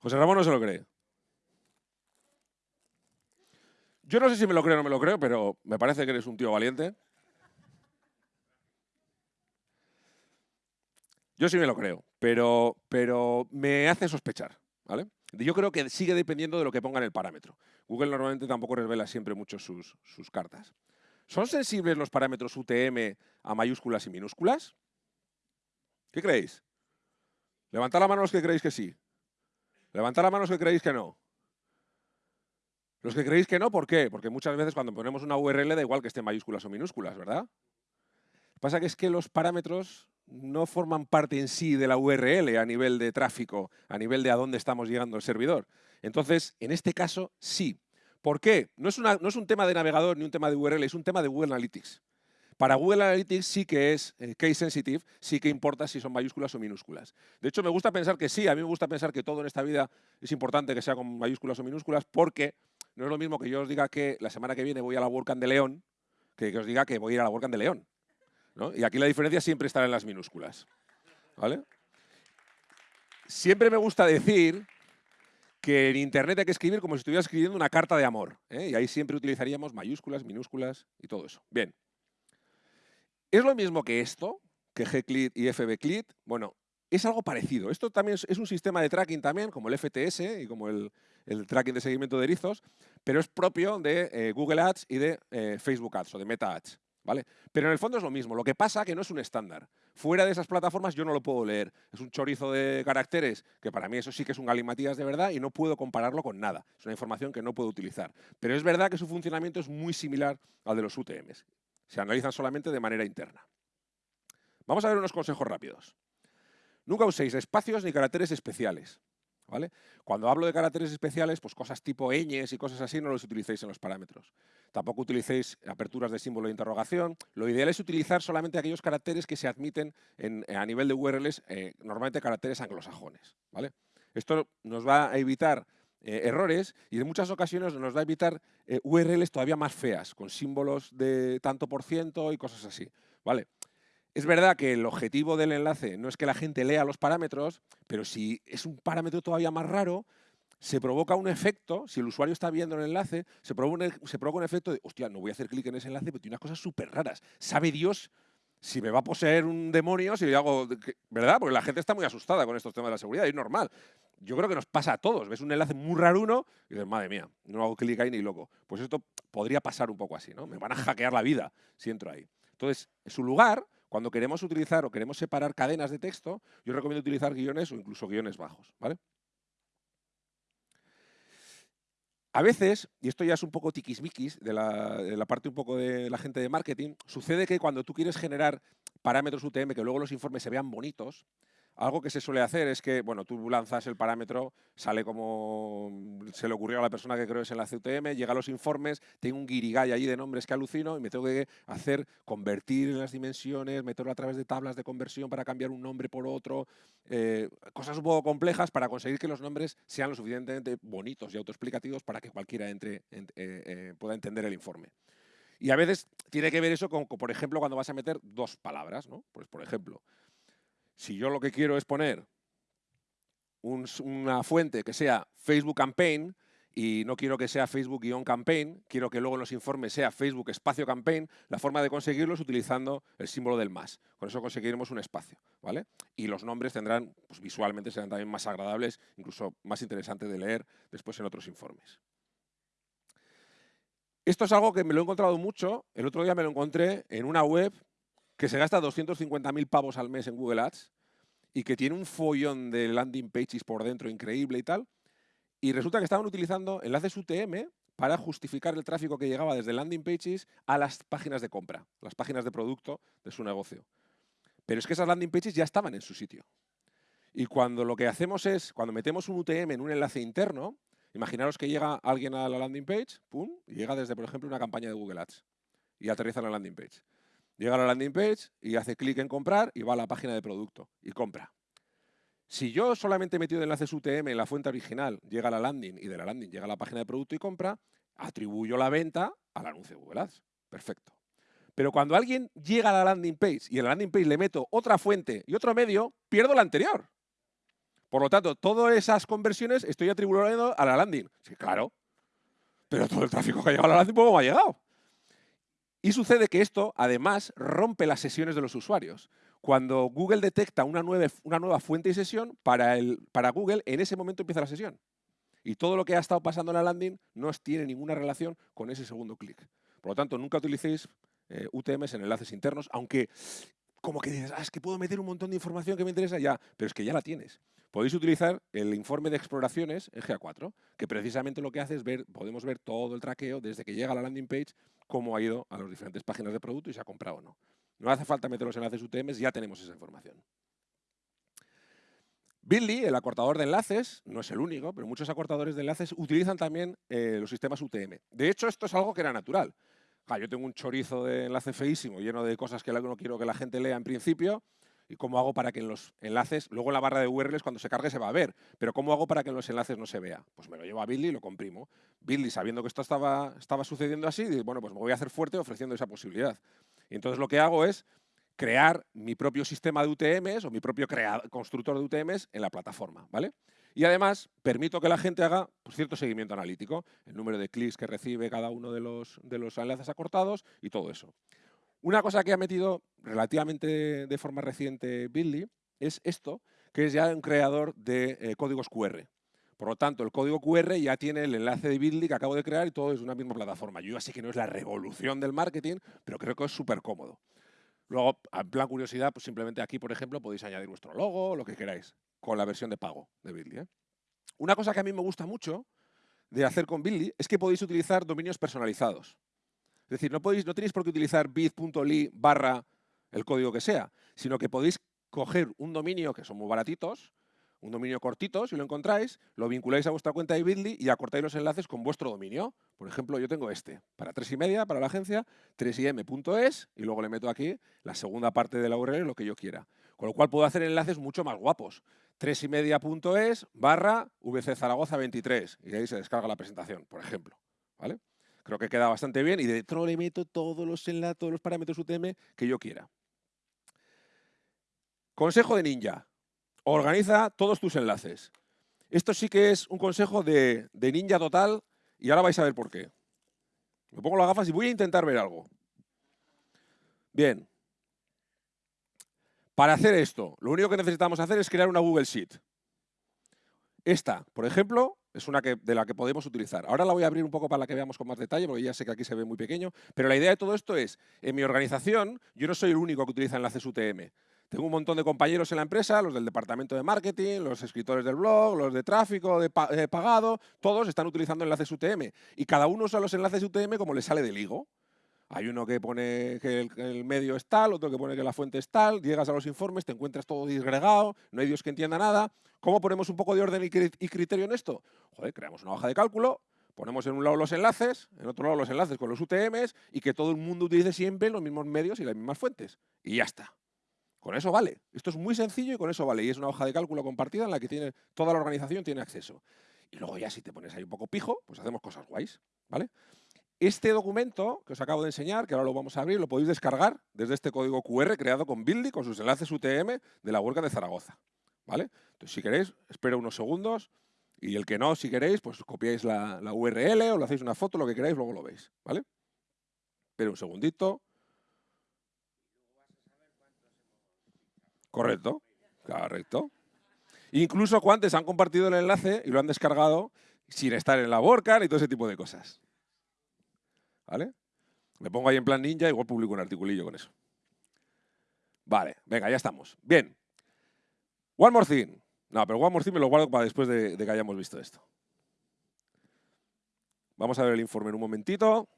Speaker 2: José Ramón no se lo cree. Yo no sé si me lo creo o no me lo creo, pero me parece que eres un tío valiente. Yo sí me lo creo, pero, pero me hace sospechar. ¿vale? Yo creo que sigue dependiendo de lo que ponga en el parámetro. Google normalmente tampoco revela siempre mucho sus, sus cartas. ¿Son sensibles los parámetros UTM a mayúsculas y minúsculas? ¿Qué creéis? Levantad la mano los que creéis que sí. Levantad la mano los que creéis que no. Los que creéis que no, ¿por qué? Porque muchas veces cuando ponemos una URL da igual que esté en mayúsculas o minúsculas, ¿verdad? Pasa que es que los parámetros no forman parte en sí de la URL a nivel de tráfico, a nivel de a dónde estamos llegando el servidor. Entonces, en este caso, sí. ¿Por qué? No es, no es un tema de navegador ni un tema de URL, es un tema de Google Analytics. Para Google Analytics sí que es eh, case sensitive, sí que importa si son mayúsculas o minúsculas. De hecho, me gusta pensar que sí, a mí me gusta pensar que todo en esta vida es importante que sea con mayúsculas o minúsculas porque no es lo mismo que yo os diga que la semana que viene voy a la WordCamp de León que que os diga que voy a ir a la WordCamp de León. Y aquí la diferencia siempre está en las minúsculas. ¿Vale? Siempre me gusta decir que en Internet hay que escribir como si estuviera escribiendo una carta de amor. ¿eh? Y ahí siempre utilizaríamos mayúsculas, minúsculas y todo eso. Bien. ¿Es lo mismo que esto? Que gclit y fbclit. Bueno, es algo parecido. Esto también es, un sistema de tracking también, como el FTS y como el, tracking de seguimiento de erizos, pero es propio de eh, Google Ads y de eh, Facebook Ads o de Meta Ads. ¿Vale? Pero en el fondo es lo mismo. Lo que pasa que no es un estándar. Fuera de esas plataformas yo no lo puedo leer. Es un chorizo de caracteres, que para mí eso sí que es un galimatías de verdad y no puedo compararlo con nada. Es una información que no puedo utilizar. Pero es verdad que su funcionamiento es muy similar al de los UTMs. Se analizan solamente de manera interna. Vamos a ver unos consejos rápidos. Nunca uséis espacios ni caracteres especiales. Cuando hablo de caracteres especiales, pues cosas tipo ñes y cosas así no los utilicéis en los parámetros. Tampoco utilicéis aperturas de símbolo de interrogación. Lo ideal es utilizar solamente aquellos caracteres que se admiten a nivel de URLs, eh, normalmente caracteres anglosajones. ¿vale? Esto nos va a evitar eh, errores y en muchas ocasiones nos va a evitar eh, URLs todavía más feas, con símbolos de tanto por ciento y cosas así. ¿vale? Es verdad que el objetivo del enlace no es que la gente lea los parámetros, pero si es un parámetro todavía más raro, se provoca un efecto, si el usuario está viendo el enlace, se provoca un, se provoca un efecto de, hostia, no voy a hacer clic en ese enlace, pero tiene unas cosas súper raras. Sabe Dios si me va a poseer un demonio, si hago, ¿verdad? Porque la gente está muy asustada con estos temas de la seguridad, es normal. Yo creo que nos pasa a todos. Ves un enlace muy raro uno y dices, madre mía, no hago clic ahí ni loco. Pues esto podría pasar un poco así, ¿no? Me van a hackear la vida si entro ahí. Entonces, en su lugar, cuando queremos utilizar o queremos separar cadenas de texto, yo recomiendo utilizar guiones o incluso guiones bajos, ¿vale? A veces, y esto ya es un poco tiquismiquis de la, de la parte un poco de la gente de marketing, sucede que cuando tú quieres generar parámetros UTM que luego los informes se vean bonitos, algo que se suele hacer es que, bueno, tú lanzas el parámetro, sale como se le ocurrió a la persona que creo es enlace UTM, llega a los informes, tengo un guirigay allí de nombres que alucino y me tengo que hacer, convertir en las dimensiones, meterlo a través de tablas de conversión para cambiar un nombre por otro, eh, cosas un poco complejas para conseguir que los nombres sean lo suficientemente bonitos y autoexplicativos para que cualquiera entre, eh, eh, pueda entender el informe. Y a veces tiene que ver eso con, por ejemplo, cuando vas a meter dos palabras, ¿no? Pues, por ejemplo, si yo lo que quiero es poner una fuente que sea Facebook Campaign y no quiero que sea Facebook-campaign, quiero que luego en los informes sea Facebook espacio campaign, la forma de conseguirlo es utilizando el símbolo del más. Con eso conseguiremos un espacio, ¿vale? Y los nombres tendrán, pues visualmente serán también más agradables, incluso más interesantes de leer después en otros informes. Esto es algo que me lo he encontrado mucho. El otro día me lo encontré en una web que se gasta 250.000 pavos al mes en Google Ads y que tiene un follón de landing pages por dentro increíble y tal, y resulta que estaban utilizando enlaces UTM para justificar el tráfico que llegaba desde landing pages a las páginas de compra, las páginas de producto de su negocio. Pero es que esas landing pages ya estaban en su sitio. Y cuando lo que hacemos es, cuando metemos un UTM en un enlace interno, imaginaros que llega alguien a la landing page, pum, y llega desde, por ejemplo, una campaña de Google Ads y aterriza en la landing page. Llega a la landing page y hace clic en comprar y va a la página de producto y compra. Si yo solamente he metido enlaces UTM en la fuente original, llega a la landing y de la landing llega a la página de producto y compra, atribuyo la venta al anuncio de Google Ads. Perfecto. Pero cuando alguien llega a la landing page y en la landing page le meto otra fuente y otro medio, pierdo la anterior. Por lo tanto, todas esas conversiones estoy atribuyendo a la landing. Claro. Pero todo el tráfico que ha llegado a la landing, ¿cómo ha llegado? Y sucede que esto, además, rompe las sesiones de los usuarios. Cuando Google detecta una nueva, una nueva fuente y sesión, para, el, para Google, en ese momento empieza la sesión. Y todo lo que ha estado pasando en la landing no tiene ninguna relación con ese segundo clic. Por lo tanto, nunca utilicéis eh, UTMs en enlaces internos, aunque como que dices, ah, es que puedo meter un montón de información que me interesa ya, pero es que ya la tienes. Podéis utilizar el informe de exploraciones en GA4, que precisamente lo que hace es ver, podemos ver todo el traqueo desde que llega a la landing page cómo ha ido a las diferentes páginas de producto y si ha comprado o no. No hace falta meter los enlaces UTM, ya tenemos esa información. Bitly, el acortador de enlaces, no es el único, pero muchos acortadores de enlaces utilizan también eh, los sistemas UTM. De hecho, esto es algo que era natural. Yo tengo un chorizo de enlace feísimo, lleno de cosas que no quiero que la gente lea en principio, ¿Y cómo hago para que en los enlaces, luego en la barra de URLs cuando se cargue se va a ver, pero cómo hago para que en los enlaces no se vea? Pues me lo llevo a Bitly y lo comprimo. Bitly, sabiendo que esto estaba, estaba sucediendo así, dice, bueno, pues me voy a hacer fuerte ofreciendo esa posibilidad. Y entonces lo que hago es crear mi propio sistema de UTMs o mi propio constructor de UTMs en la plataforma, ¿vale? Y además permito que la gente haga pues, cierto seguimiento analítico, el número de clics que recibe cada uno de los, de los enlaces acortados y todo eso. Una cosa que ha metido relativamente de forma reciente Bitly es esto, que es ya un creador de eh, códigos QR. Por lo tanto, el código QR ya tiene el enlace de Bitly que acabo de crear y todo es una misma plataforma. Yo ya sé que no es la revolución del marketing, pero creo que es súper cómodo. Luego, en plan curiosidad, pues simplemente aquí, por ejemplo, podéis añadir vuestro logo, lo que queráis, con la versión de pago de Bitly. ¿eh? Una cosa que a mí me gusta mucho de hacer con Bitly es que podéis utilizar dominios personalizados. Es decir, no, podéis, no tenéis por qué utilizar bit.ly barra el código que sea, sino que podéis coger un dominio, que son muy baratitos, un dominio cortito, si lo encontráis, lo vinculáis a vuestra cuenta de Bitly y acortáis los enlaces con vuestro dominio. Por ejemplo, yo tengo este, para 3 y media, para la agencia, 3im.es, y luego le meto aquí la segunda parte de la URL, lo que yo quiera. Con lo cual puedo hacer enlaces mucho más guapos. 3 y media.es barra VC Zaragoza 23, y ahí se descarga la presentación, por ejemplo. ¿Vale? Creo que queda bastante bien y dentro le meto todos los enlaces, todos los parámetros UTM que yo quiera. Consejo de ninja. Organiza todos tus enlaces. Esto sí que es un consejo de, ninja total y ahora vais a ver por qué. Me pongo las gafas y voy a intentar ver algo. Bien. Para hacer esto, lo único que necesitamos hacer es crear una Google Sheet. Esta, por ejemplo, es una que, de la que podemos utilizar. Ahora la voy a abrir un poco para que veamos con más detalle, porque ya sé que aquí se ve muy pequeño, pero la idea de todo esto es, en mi organización, yo no soy el único que utiliza enlaces UTM. Tengo un montón de compañeros en la empresa, los del departamento de marketing, los escritores del blog, los de tráfico, de pagado, todos están utilizando enlaces UTM. Y cada uno usa los enlaces UTM como le sale del higo. Hay uno que pone que el, medio es tal, otro que pone que la fuente es tal, llegas a los informes, te encuentras todo disgregado, no hay Dios que entienda nada. ¿Cómo ponemos un poco de orden y criterio en esto? Joder, creamos una hoja de cálculo, ponemos en un lado los enlaces, en otro lado los enlaces con los UTMs y que todo el mundo utilice siempre los mismos medios y las mismas fuentes. Y ya está. Con eso vale. Esto es muy sencillo y con eso vale. Y es una hoja de cálculo compartida en la que tiene, toda la organización tiene acceso. Y luego ya si te pones ahí un poco pijo, pues hacemos cosas guays. ¿vale? Este documento que os acabo de enseñar, que ahora lo vamos a abrir, lo podéis descargar desde este código QR creado con Buildy, con sus enlaces UTM de la huelga de Zaragoza. ¿vale? Entonces, si queréis, espero unos segundos y el que no, si queréis, pues copiáis la, URL o le hacéis una foto, lo que queráis, luego lo veis. ¿vale? Espera un segundito. Correcto, correcto. Incluso cuantos han compartido el enlace y lo han descargado sin estar en la WordCard y todo ese tipo de cosas. ¿Vale? Me pongo ahí en plan ninja, igual publico un articulillo con eso. Vale, venga, ya estamos. Bien. One more thing. No, pero one more thing me lo guardo para después de, de que hayamos visto esto. Vamos a ver el informe en un momentito.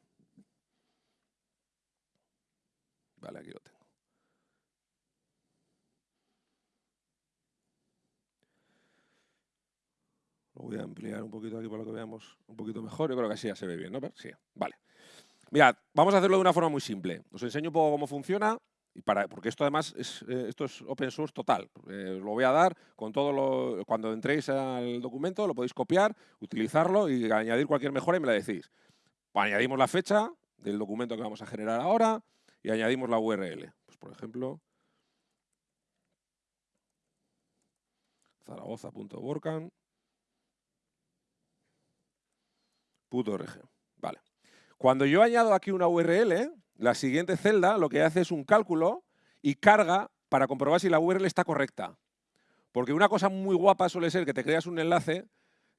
Speaker 2: Vale, aquí lo tengo. Voy a ampliar un poquito aquí para que veamos un poquito mejor. Yo creo que así ya se ve bien, ¿no? Sí, vale. Mirad, vamos a hacerlo de una forma muy simple. Os enseño un poco cómo funciona, y para, porque esto además es, eh, esto es open source total. Eh, lo voy a dar con todo cuando entréis al documento, lo podéis copiar, utilizarlo y añadir cualquier mejora y me la decís. Añadimos la fecha del documento que vamos a generar ahora y añadimos la URL. Pues por ejemplo, zaragoza.borcan .org. Vale. Cuando yo añado aquí una URL, la siguiente celda lo que hace es un cálculo y carga para comprobar si la URL está correcta. Porque una cosa muy guapa suele ser que te creas un enlace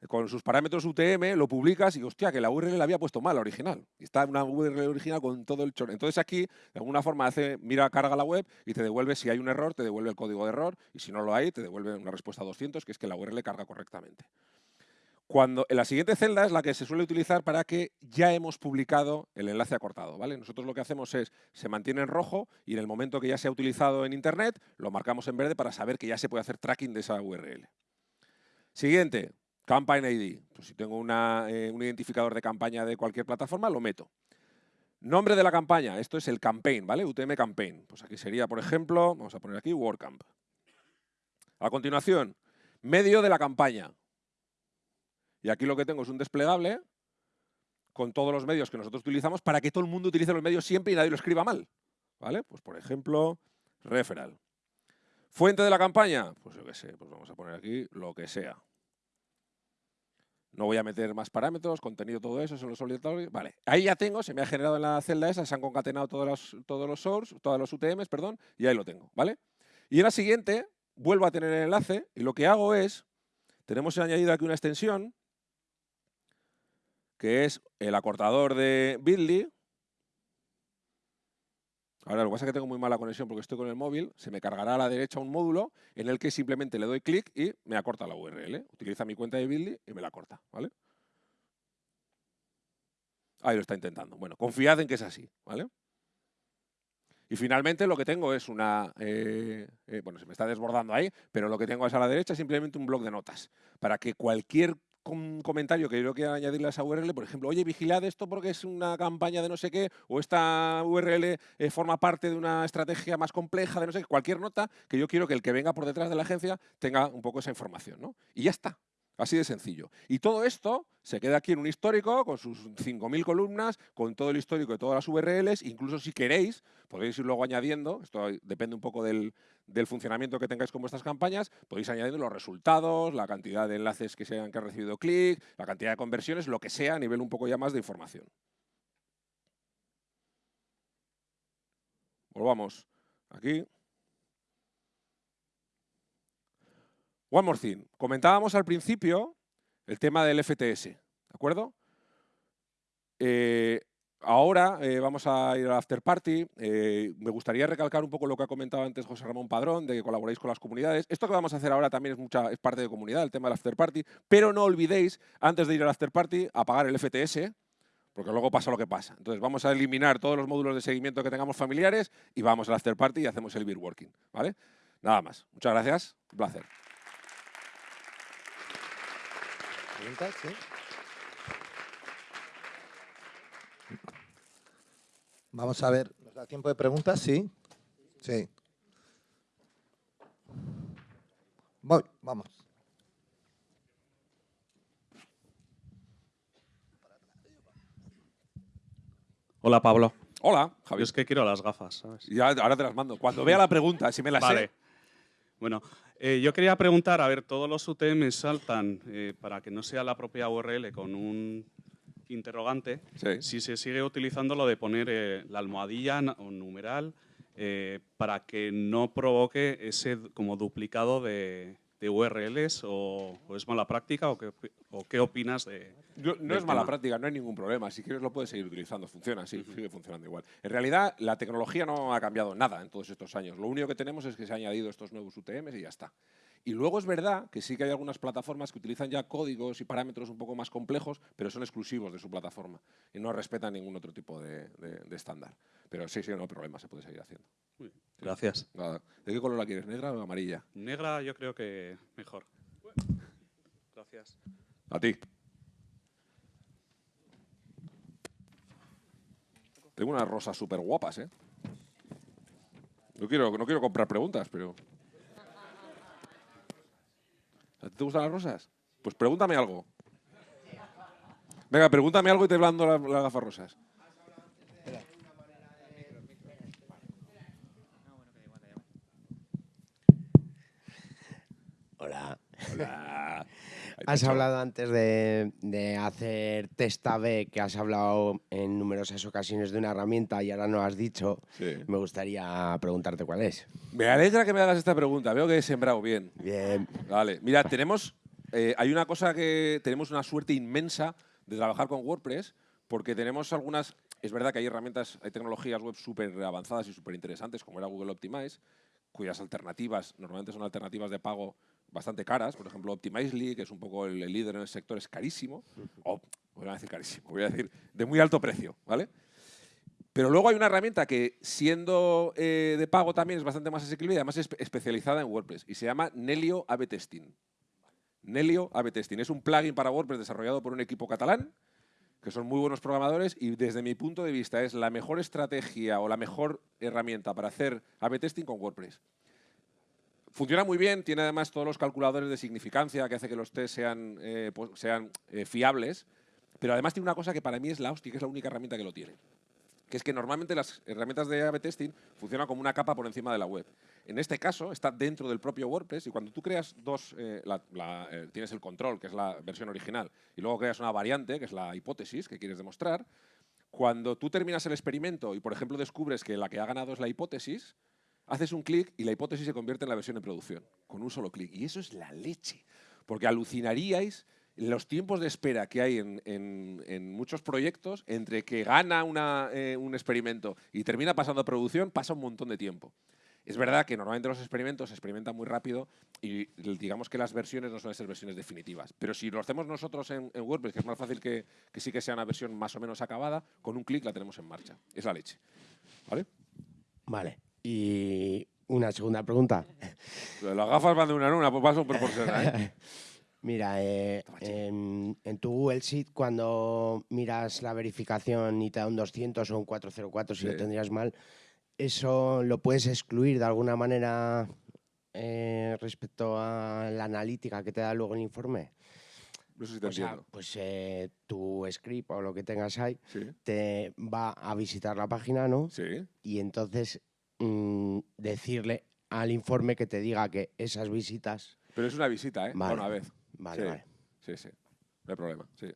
Speaker 2: con sus parámetros UTM, lo publicas y, hostia, que la URL la había puesto mal, la original. Está una URL original con todo el chorro. Entonces aquí, de alguna forma, hace, mira, carga la web y te devuelve, si hay un error, te devuelve el código de error, y si no lo hay, te devuelve una respuesta a 200, que es que la URL carga correctamente. Cuando, la siguiente celda es la que se suele utilizar para que ya hemos publicado el enlace acortado. ¿vale? Nosotros lo que hacemos es, se mantiene en rojo y en el momento que ya se ha utilizado en Internet, lo marcamos en verde para saber que ya se puede hacer tracking de esa URL. Siguiente, Campaign ID. Pues si tengo eh, un identificador de campaña de cualquier plataforma, lo meto. Nombre de la campaña, esto es el campaign, ¿vale? UTM campaign. Pues aquí sería, por ejemplo, vamos a poner aquí WordCamp. A continuación, medio de la campaña. Y aquí lo que tengo es un desplegable con todos los medios que nosotros utilizamos para que todo el mundo utilice los medios siempre y nadie lo escriba mal. ¿Vale? Pues por ejemplo, referral. Fuente de la campaña, pues yo qué sé, pues vamos a poner aquí lo que sea. No voy a meter más parámetros, contenido, todo eso, son los obligatorios. Vale, ahí ya tengo, se me ha generado en la celda esa, se han concatenado todos los, todos los source, todos los UTMs, perdón, y ahí lo tengo, ¿vale? Y en la siguiente, vuelvo a tener el enlace y lo que hago es, tenemos añadido aquí una extensión que es el acortador de Bitly. Ahora, lo que pasa es que tengo muy mala conexión porque estoy con el móvil. Se me cargará a la derecha un módulo en el que simplemente le doy clic y me acorta la URL. Utiliza mi cuenta de Bitly y me la corta. ¿vale? Ahí lo está intentando. Bueno, confiad en que es así. ¿vale? Y finalmente lo que tengo es una... Eh, eh, bueno, se me está desbordando ahí, pero lo que tengo es a la derecha simplemente un blog de notas. Para que cualquier un comentario que yo quiero añadirle a esa URL, por ejemplo, oye, vigilad esto porque es una campaña de no sé qué, o esta URL eh, forma parte de una estrategia más compleja de no sé qué, cualquier nota que yo quiero que el que venga por detrás de la agencia tenga un poco esa información, ¿no? Y ya está. Así de sencillo. Y todo esto se queda aquí en un histórico con sus 5.000 columnas, con todo el histórico de todas las URLs. Incluso si queréis, podéis ir luego añadiendo, esto depende un poco del, funcionamiento que tengáis con vuestras campañas, podéis añadir los resultados, la cantidad de enlaces que se han, que han recibido clic, la cantidad de conversiones, lo que sea a nivel un poco ya más de información. Volvamos aquí. One more thing. Comentábamos al principio el tema del FTS, ¿de acuerdo? Eh, ahora eh, vamos a ir al after party. Eh, me gustaría recalcar un poco lo que ha comentado antes José Ramón Padrón, de que colaboréis con las comunidades. Esto que vamos a hacer ahora también es, mucha, es parte de comunidad, el tema del after party. Pero no olvidéis, antes de ir al after party, apagar el FTS, porque luego pasa lo que pasa. Entonces vamos a eliminar todos los módulos de seguimiento que tengamos familiares y vamos al after party y hacemos el beer working. ¿vale? Nada más. Muchas gracias. Un placer.
Speaker 1: Vamos a ver, ¿nos da tiempo de preguntas? Sí. Sí. Voy, vamos.
Speaker 3: Hola, Pablo.
Speaker 2: Hola,
Speaker 3: Javier. Yo es que quiero las gafas, ¿sabes?
Speaker 2: Ya, ahora te las mando. Cuando vea la pregunta, si me la
Speaker 3: vale. Bueno, eh, yo quería preguntar, a ver, todos los UTM saltan eh, para que no sea la propia URL con un interrogante, si se sigue utilizando lo de poner eh, la almohadilla o numeral para que no provoque ese como duplicado de, URLs o, es mala práctica o qué, opinas de,
Speaker 2: no es mala práctica, no hay ningún problema. Si quieres lo puedes seguir utilizando, funciona, sí, sigue funcionando igual. En realidad la tecnología no ha cambiado nada en todos estos años. Lo único que tenemos es que se han añadido estos nuevos UTMs y ya está. Y luego es verdad que sí que hay algunas plataformas que utilizan ya códigos y parámetros un poco más complejos, pero son exclusivos de su plataforma y no respetan ningún otro tipo de, estándar. Pero sí, sí, no hay problema, se puede seguir haciendo.
Speaker 3: Gracias.
Speaker 2: ¿De qué color la quieres, negra o amarilla?
Speaker 3: Negra yo creo que mejor. Gracias.
Speaker 2: A ti. Tengo unas rosas súper guapas, ¿eh? No quiero, no quiero comprar preguntas, pero... ¿Te gustan las rosas? Pues pregúntame algo. Venga, pregúntame algo y te blando las, gafas rosas.
Speaker 4: Hola. Hola. Has hablado antes de, hacer test A-B, que has hablado en numerosas ocasiones de una herramienta y ahora no has dicho. Me gustaría preguntarte cuál es.
Speaker 2: Me alegra que me hagas esta pregunta. Veo que he sembrado bien.
Speaker 4: Bien.
Speaker 2: Vale. Mira, tenemos, eh, hay una cosa que tenemos una suerte inmensa de trabajar con WordPress porque tenemos algunas... Es verdad que hay herramientas, hay tecnologías web súper avanzadas y súper interesantes, como era Google Optimize, cuyas alternativas normalmente son alternativas de pago bastante caras. Por ejemplo, Optimizely, que es un poco el, líder en el sector, es carísimo. O, voy a decir carísimo, voy a decir de muy alto precio, ¿vale? Pero luego hay una herramienta que, siendo eh, de pago también, es bastante más asequible y además es especializada en WordPress. Y se llama Nelio AB Testing. Nelio AB Testing. Es un plugin para WordPress desarrollado por un equipo catalán, que son muy buenos programadores y desde mi punto de vista es la mejor estrategia o la mejor herramienta para hacer AB Testing con WordPress. Funciona muy bien, tiene además todos los calculadores de significancia que hace que los test sean, eh, pues, sean eh, fiables, pero además tiene una cosa que para mí es la hostia, que es la única herramienta que lo tiene. Que es que normalmente las herramientas de A-B testing funcionan como una capa por encima de la web. En este caso está dentro del propio WordPress y cuando tú creas dos, eh, tienes el control, que es la versión original, y luego creas una variante, que es la hipótesis que quieres demostrar, cuando tú terminas el experimento y, por ejemplo, descubres que la que ha ganado es la hipótesis, haces un clic y la hipótesis se convierte en la versión de producción, con un solo clic. Y eso es la leche, porque alucinaríais los tiempos de espera que hay en, muchos proyectos entre que gana eh, un experimento y termina pasando a producción, pasa un montón de tiempo. Es verdad que normalmente los experimentos se experimentan muy rápido y digamos que las versiones no suelen ser versiones definitivas. Pero si lo hacemos nosotros en, WordPress, que es más fácil que, que, sí que sea una versión más o menos acabada, con un clic la tenemos en marcha. Es la leche. ¿Vale?
Speaker 4: Vale. Y una segunda pregunta.
Speaker 2: Las gafas van de una en una, pues por proporcional. ¿eh? *laughs*
Speaker 4: Mira, eh, en, tu Google Sheet, cuando miras la verificación y te da un 200 o un 404, si lo tendrías mal, ¿eso lo puedes excluir de alguna manera eh, respecto a la analítica que te da luego el informe?
Speaker 2: No sé si te entiendo.
Speaker 4: pues eh, tu script o lo que tengas ahí te va a visitar la página, ¿no?
Speaker 2: Sí.
Speaker 4: Y entonces mm, decirle al informe que te diga que esas visitas...
Speaker 2: Pero es una visita, ¿eh? Una vez.
Speaker 4: Vale, vale.
Speaker 2: Sí, sí. No hay problema, sí.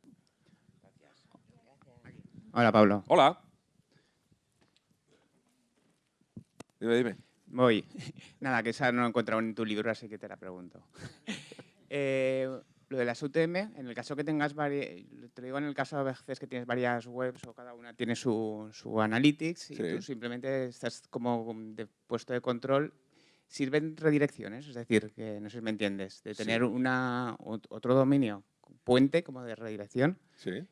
Speaker 5: Hola, Pablo.
Speaker 2: Hola. Dime, dime.
Speaker 5: Voy. *laughs* Nada, que esa no he encontrado en tu libro, así que te la pregunto. *laughs* Eh, lo de las UTM, en el caso que tengas varias, te digo en el caso a veces que tienes varias webs o cada una tiene su, su analytics y tú simplemente estás como de puesto de control, sirven redirecciones, es decir, que no sé si me entiendes, de tener una, otro dominio puente como de redirección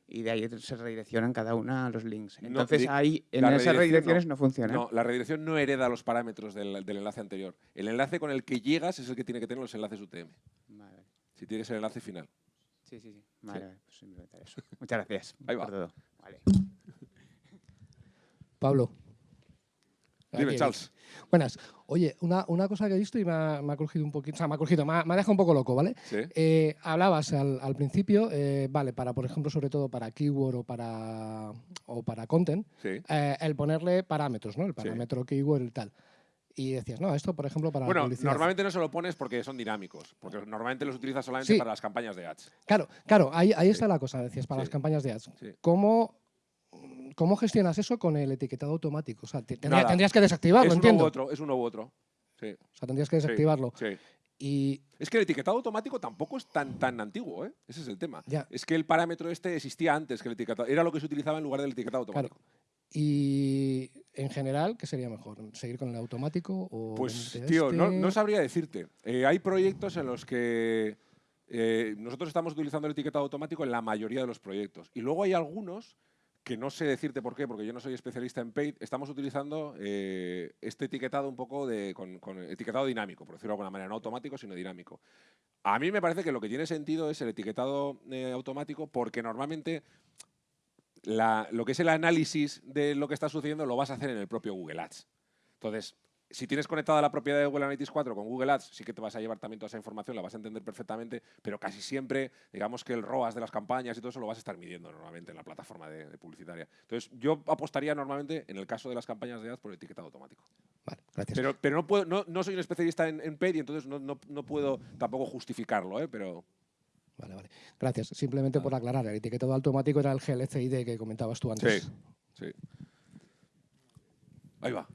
Speaker 5: y de ahí se redireccionan cada una los links. Entonces ahí en esas redirecciones no, funciona.
Speaker 2: No, la redirección no hereda los parámetros del, enlace anterior. El enlace con el que llegas es el que tiene que tener los enlaces UTM. Si tienes el enlace final.
Speaker 5: Sí, sí, sí. Vale, pues eso. Muchas gracias. *laughs*
Speaker 2: Ahí va. Todo. Vale. *laughs*
Speaker 6: Pablo.
Speaker 2: Dime, Charles.
Speaker 6: Buenas. Oye, una, una, cosa que he visto y me ha, me ha cogido un poquito, o sea, me ha cogido, me ha, dejado un poco loco, ¿vale?
Speaker 2: ¿Sí?
Speaker 6: Eh, hablabas al, al principio, eh, vale, para, por ejemplo, sobre todo para keyword o para, o para content, eh, el ponerle parámetros, ¿no? El parámetro keyword y tal. Y decías, no, esto, por ejemplo, para
Speaker 2: bueno, normalmente no se lo pones porque son dinámicos, porque normalmente los utilizas solamente para las campañas de ads.
Speaker 6: Claro, claro, ahí, ahí está la cosa, decías, para las campañas de ads. ¿Cómo ¿Cómo gestionas eso con el etiquetado automático? O sea, tendrías que desactivarlo,
Speaker 2: es
Speaker 6: entiendo.
Speaker 2: Uno u otro, es uno u otro. Sí.
Speaker 6: O sea, tendrías que desactivarlo. Y...
Speaker 2: Es que el etiquetado automático tampoco es tan, tan antiguo, ¿eh? Ese es el tema. Es que el parámetro este existía antes que el etiquetado. Era lo que se utilizaba en lugar del etiquetado automático.
Speaker 6: Y en general, ¿qué sería mejor? ¿Seguir con el automático o
Speaker 2: Pues, tío, no, no, sabría decirte. Eh, hay proyectos en los que eh, nosotros estamos utilizando el etiquetado automático en la mayoría de los proyectos. Y luego hay algunos que no sé decirte por qué, porque yo no soy especialista en paid, estamos utilizando eh, este etiquetado un poco de, con, etiquetado dinámico, por decirlo de alguna manera, no automático, sino dinámico. A mí me parece que lo que tiene sentido es el etiquetado eh, automático porque normalmente lo que es el análisis de lo que está sucediendo lo vas a hacer en el propio Google Ads. Entonces, si tienes conectada la propiedad de Google Analytics 4 con Google Ads, sí que te vas a llevar también toda esa información, la vas a entender perfectamente, pero casi siempre, digamos que el ROAS de las campañas y todo eso lo vas a estar midiendo normalmente en la plataforma de, publicitaria. Entonces, yo apostaría normalmente, en el caso de las campañas de ads, por etiquetado automático.
Speaker 6: Vale, gracias.
Speaker 2: Pero, pero no, puedo, no, soy un especialista en, en paid y entonces no, no, puedo tampoco justificarlo, ¿eh? pero...
Speaker 6: Vale, vale. Gracias. Simplemente por aclarar, el etiquetado automático era el GLCID que comentabas tú antes.
Speaker 2: Sí, sí. Ahí va.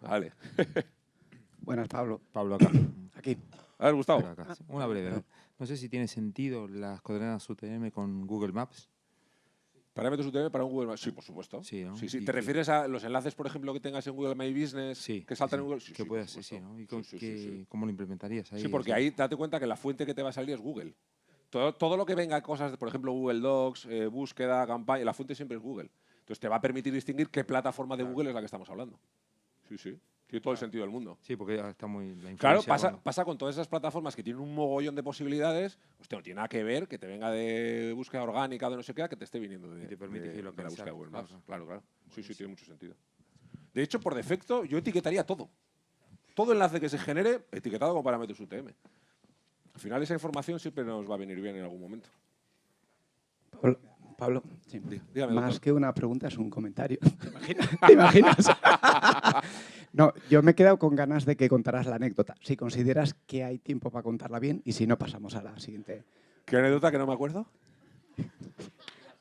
Speaker 2: Vale. *laughs*
Speaker 7: Buenas, Pablo.
Speaker 8: Pablo, acá.
Speaker 7: Aquí.
Speaker 2: A ver, Gustavo.
Speaker 8: Una breve. No sé si tiene sentido las coordenadas UTM con Google Maps.
Speaker 2: ¿Parámetros UTM para un Google Maps? Sí, por supuesto. Sí, sí, sí. ¿Te refieres a los enlaces, por ejemplo, que tengas en Google My Business
Speaker 8: sí,
Speaker 2: que saltan en Google? Sí,
Speaker 8: que puedas, sí, sí, ¿no? ¿Y que, cómo lo implementarías ahí?
Speaker 2: Sí, porque ahí date cuenta que la fuente que te va a salir es Google. Todo, todo lo que venga cosas, por ejemplo, Google Docs, eh, búsqueda, campaña, la fuente siempre es Google. Entonces te va a permitir distinguir qué plataforma de Google es la que estamos hablando. Sí, sí. Tiene todo el sentido del mundo.
Speaker 8: Sí, porque está muy...
Speaker 2: claro, pasa, pasa con todas esas plataformas que tienen un mogollón de posibilidades. Hostia, no tiene nada que ver que te venga de búsqueda orgánica de no sé qué, que te esté viniendo de,
Speaker 8: te permite
Speaker 2: de,
Speaker 8: la
Speaker 2: búsqueda de Google Maps. Claro, claro. Sí, sí, tiene mucho sentido. De hecho, por defecto, yo etiquetaría todo. Todo enlace que se genere, etiquetado con parámetros UTM. Al final, esa información siempre nos va a venir bien en algún momento.
Speaker 7: Pablo, más que una pregunta es un comentario. *laughs* ¿Te imaginas? *laughs* *laughs* no, yo me he quedado con ganas de que contaras la anécdota. Si consideras que hay tiempo para contarla bien y si no, pasamos a la siguiente.
Speaker 2: ¿Qué anécdota que no me acuerdo?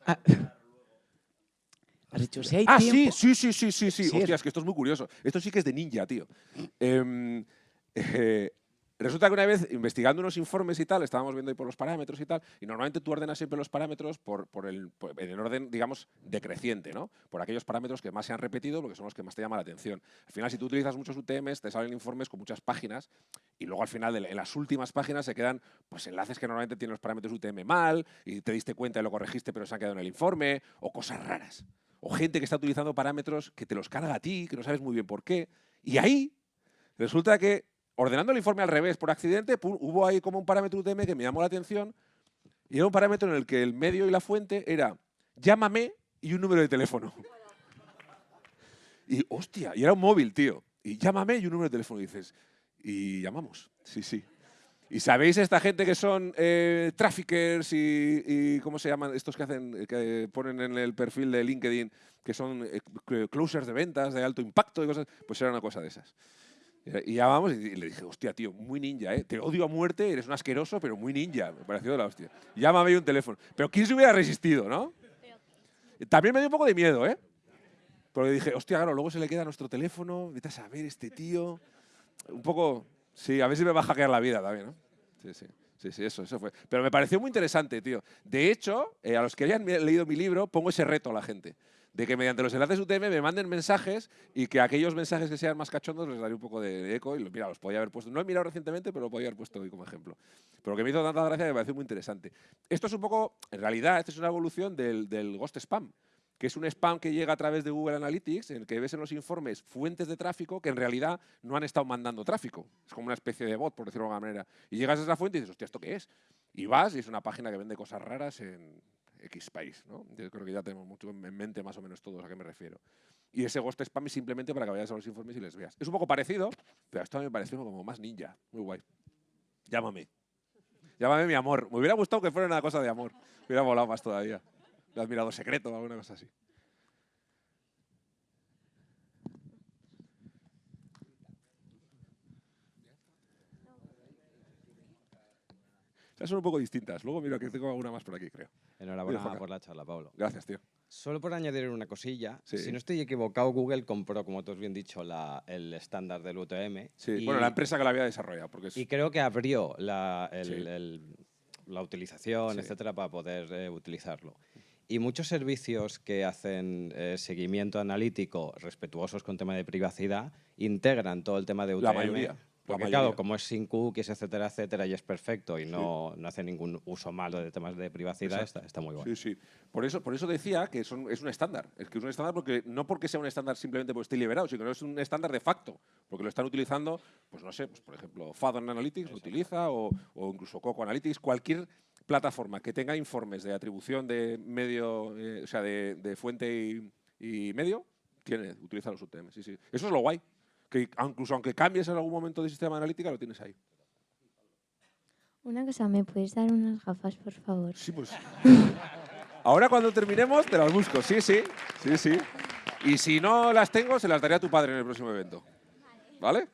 Speaker 7: Ah, has dicho, si hay
Speaker 2: ah,
Speaker 7: tiempo...
Speaker 2: sí, sí, sí, sí, sí. Hostia, es que esto es muy curioso. Esto sí que es de ninja, tío. eh, eh Resulta que una vez, investigando unos informes y tal, estábamos viendo ahí por los parámetros y tal, y normalmente tú ordenas siempre los parámetros por, por el, en el orden, digamos, decreciente, ¿no? Por aquellos parámetros que más se han repetido, porque son los que más te llaman la atención. Al final, si tú utilizas muchos UTMs, te salen informes con muchas páginas, y luego al final, en las últimas páginas, se quedan pues, enlaces que normalmente tienen los parámetros UTM mal, y te diste cuenta y lo corregiste, pero se han quedado en el informe, o cosas raras. O gente que está utilizando parámetros que te los carga a ti, que no sabes muy bien por qué. Y ahí resulta que ordenando el informe al revés por accidente, hubo ahí como un parámetro UTM que me llamó la atención y era un parámetro en el que el medio y la fuente era llámame y un número de teléfono. Y hostia, y era un móvil, tío. Y llámame y un número de teléfono, dices. Y llamamos, sí, sí. ¿Y sabéis esta gente que son eh, traffickers y, cómo se llaman estos que hacen que ponen en el perfil de LinkedIn que son eh, closers de ventas de alto impacto y cosas? Pues era una cosa de esas. Y llamamos y le dije, hostia, tío, muy ninja, ¿eh? Te odio a muerte, eres un asqueroso, pero muy ninja. Me pareció de la hostia. Llámame un teléfono. Pero ¿quién se hubiera resistido, no? También me dio un poco de miedo, ¿eh? Porque dije, hostia, claro, luego se le queda nuestro teléfono, vete a saber este tío. Un poco, sí, a ver si me va a hackear la vida también, ¿no? Sí, sí. Sí, sí, eso, eso fue. Pero me pareció muy interesante, tío. De hecho, eh, a los que hayan leído mi libro, pongo ese reto a la gente. De que mediante los enlaces UTM me manden mensajes y que aquellos mensajes que sean más cachondos les daré un poco de eco. Y mira, los podía haber puesto. No he mirado recientemente, pero lo podía haber puesto hoy como ejemplo. Pero que me hizo tanta gracia me pareció muy interesante. Esto es un poco, en realidad, esto es una evolución del, del Ghost Spam que es un spam que llega a través de Google Analytics, en el que ves en los informes fuentes de tráfico que en realidad no han estado mandando tráfico. Es como una especie de bot, por decirlo de alguna manera. Y llegas a esa fuente y dices, hostia, ¿esto qué es? Y vas y es una página que vende cosas raras en X país. ¿no? Yo creo que ya tenemos mucho en mente más o menos todos a qué me refiero. Y ese Ghost Spam es simplemente para que vayas a los informes y les veas. Es un poco parecido, pero esto me pareció como más ninja. Muy guay. Llámame. Llámame mi amor. Me hubiera gustado que fuera una cosa de amor. Me hubiera volado más todavía de admirador secreto o alguna cosa así. Son un poco distintas. Luego mira que tengo alguna más por aquí, creo.
Speaker 9: Enhorabuena por la charla, Pablo.
Speaker 2: Gracias, tío.
Speaker 9: Solo por añadir una cosilla, si no estoy equivocado, Google compró, como tú has bien dicho, la, el estándar del UTM.
Speaker 2: Sí, bueno, la empresa que la había desarrollado. Porque
Speaker 9: Y creo que abrió la, la utilización, etcétera, para poder eh, utilizarlo. Y muchos servicios que hacen eh, seguimiento analítico respetuosos con tema de privacidad integran todo el tema de UTM.
Speaker 2: La mayoría.
Speaker 9: Porque claro, como es sin cookies, etcétera, etcétera, y es perfecto y no, no hace ningún uso malo de temas de privacidad, está, está, muy bueno.
Speaker 2: Sí, sí. Por eso, por eso decía que son, es un estándar. Es que es un estándar porque no porque sea un estándar simplemente porque esté liberado, sino que es un estándar de facto. Porque lo están utilizando, pues no sé, pues por ejemplo, Fadon Analytics lo utiliza o, o incluso Coco Analytics, cualquier plataforma que tenga informes de atribución de medio, eh, o sea, de, fuente y, medio, tiene, utiliza los UTM. Sí, sí. Eso es lo guay. Que incluso aunque cambies en algún momento de sistema analítica, lo tienes ahí.
Speaker 10: Una cosa, ¿me puedes dar unas gafas, por favor?
Speaker 2: Sí, pues. Ahora cuando terminemos te las busco. Sí, sí, sí, sí. Y si no las tengo, se las daré a tu padre en el próximo evento. ¿Vale?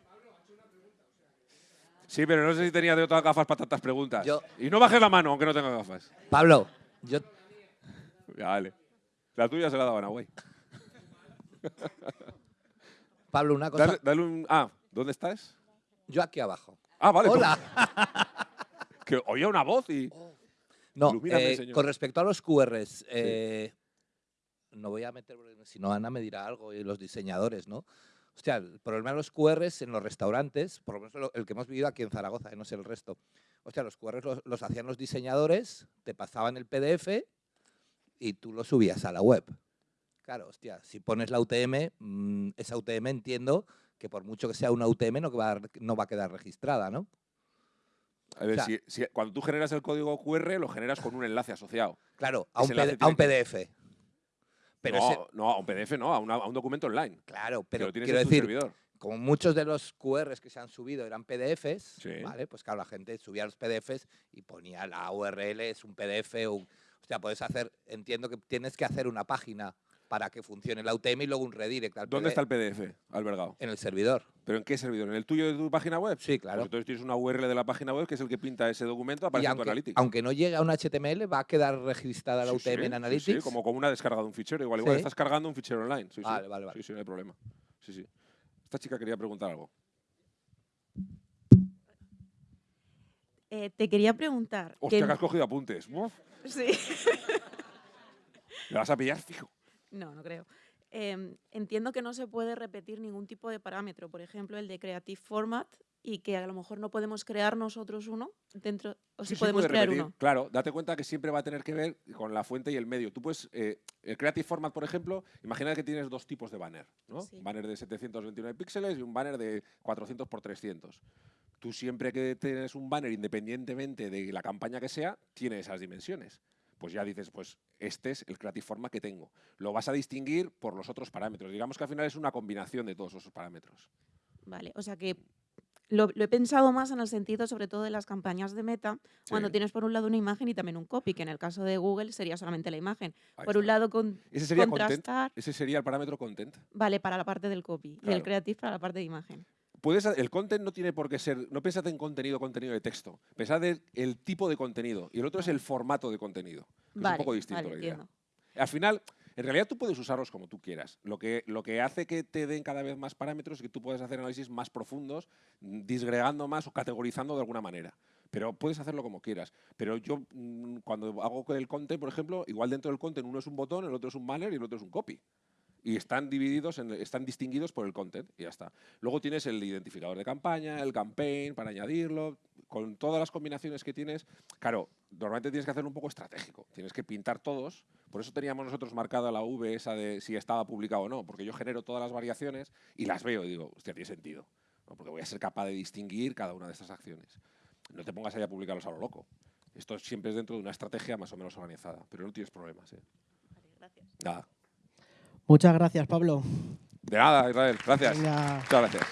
Speaker 2: Sí, pero no sé si tenía de otras gafas para tantas preguntas. Y no bajes la mano, aunque no tenga gafas.
Speaker 1: Pablo, yo...
Speaker 2: Vale. La tuya se la daban a güey.
Speaker 1: Pablo, una cosa...
Speaker 2: Dale, un... Ah, ¿dónde estás?
Speaker 1: Yo aquí abajo.
Speaker 2: Ah, vale.
Speaker 1: Hola. *laughs*
Speaker 2: que oía una voz y...
Speaker 1: No, eh, con respecto a los QRs, eh, no voy a meter, si no Ana me dirá algo y los diseñadores, ¿no? Hostia, el problema de los QRs en los restaurantes, por lo menos el que hemos vivido aquí en Zaragoza, no sé el resto. Hostia, los QRs los, hacían los diseñadores, te pasaban el PDF y tú lo subías a la web. Claro, hostia, si pones la UTM, mm, esa UTM entiendo que por mucho que sea una UTM no va, no va a quedar registrada, ¿no?
Speaker 2: A ver, si, cuando tú generas el código QR, lo generas con un enlace asociado.
Speaker 1: Claro, a un, a un PDF
Speaker 2: no, no, a un PDF no, a, un documento online.
Speaker 1: Claro, pero quiero decir, como muchos de los QRs que se han subido eran PDFs, ¿vale? Pues claro, la gente subía los PDFs y ponía la URL, es un PDF, o sea, puedes hacer, entiendo que tienes que hacer una página para que funcione la UTM y luego un redirect al
Speaker 2: ¿Dónde está el PDF albergado?
Speaker 1: En el servidor.
Speaker 2: ¿Pero en qué servidor? ¿En el tuyo de tu página web?
Speaker 1: Sí, claro.
Speaker 2: Pues entonces tienes una URL de la página web que es el que pinta ese documento, aparece en tu Analytics.
Speaker 1: Aunque no llegue a un HTML, va a quedar registrada la UTM en Analytics. Sí,
Speaker 2: como, como una descarga de un fichero. Igual, igual estás cargando un fichero online.
Speaker 1: vale, vale, vale.
Speaker 2: Sí, sí, no hay problema. Sí, sí. Esta chica quería preguntar algo.
Speaker 11: Eh, te quería preguntar.
Speaker 2: Hostia, que, has cogido apuntes.
Speaker 11: Sí. *laughs*
Speaker 2: ¿Me vas a pillar fijo?
Speaker 11: No, no creo. Em, entiendo que no se puede repetir ningún tipo de parámetro, por ejemplo, el de Creative Format, y que a lo mejor no podemos crear nosotros uno dentro, o si podemos crear uno.
Speaker 2: Claro, date cuenta que siempre va a tener que ver con la fuente y el medio. Tú puedes, eh, el Creative Format, por ejemplo, imagina que tienes dos tipos de banner, ¿no? Un banner de 729 píxeles y un banner de 400 por 300. Tú siempre que tienes un banner, independientemente de la campaña que sea, tiene esas dimensiones pues ya dices, pues este es el Creative Format que tengo. Lo vas a distinguir por los otros parámetros. Digamos que al final es una combinación de todos esos parámetros.
Speaker 11: Vale, o sea que lo, he pensado más en el sentido, sobre todo, de las campañas de meta, cuando tienes por un lado una imagen y también un copy, que en el caso de Google sería solamente la imagen. por un lado, con,
Speaker 2: ¿Ese sería contrastar. Ese sería el parámetro content.
Speaker 11: Vale, para la parte del copy. Y el creative para la parte de imagen.
Speaker 2: Puedes, el content no tiene por qué ser, no pensad en contenido, contenido de texto. Pensad en el tipo de contenido. Y el otro es el formato de contenido. es un poco distinto la idea. Al final, en realidad tú puedes usarlos como tú quieras. Lo que, lo que hace que te den cada vez más parámetros es que tú puedes hacer análisis más profundos, disgregando más o categorizando de alguna manera. Pero puedes hacerlo como quieras. Pero yo, mm, cuando hago el content, por ejemplo, igual dentro del content uno es un botón, el otro es un banner y el otro es un copy y están divididos, están distinguidos por el content y ya está. Luego tienes el identificador de campaña, el campaign para añadirlo, con todas las combinaciones que tienes. Claro, normalmente tienes que hacerlo un poco estratégico, tienes que pintar todos. Por eso teníamos nosotros marcada la V esa de si estaba publicado o no, porque yo genero todas las variaciones y las veo y digo, hostia, tiene sentido, porque voy a ser capaz de distinguir cada una de estas acciones. No te pongas ahí a publicarlos a lo loco. Esto siempre es dentro de una estrategia más o menos organizada, pero no tienes problemas. ¿eh?
Speaker 11: gracias.
Speaker 2: Nada.
Speaker 12: Muchas gracias, Pablo.
Speaker 2: De nada, Israel. Gracias. Muchas gracias.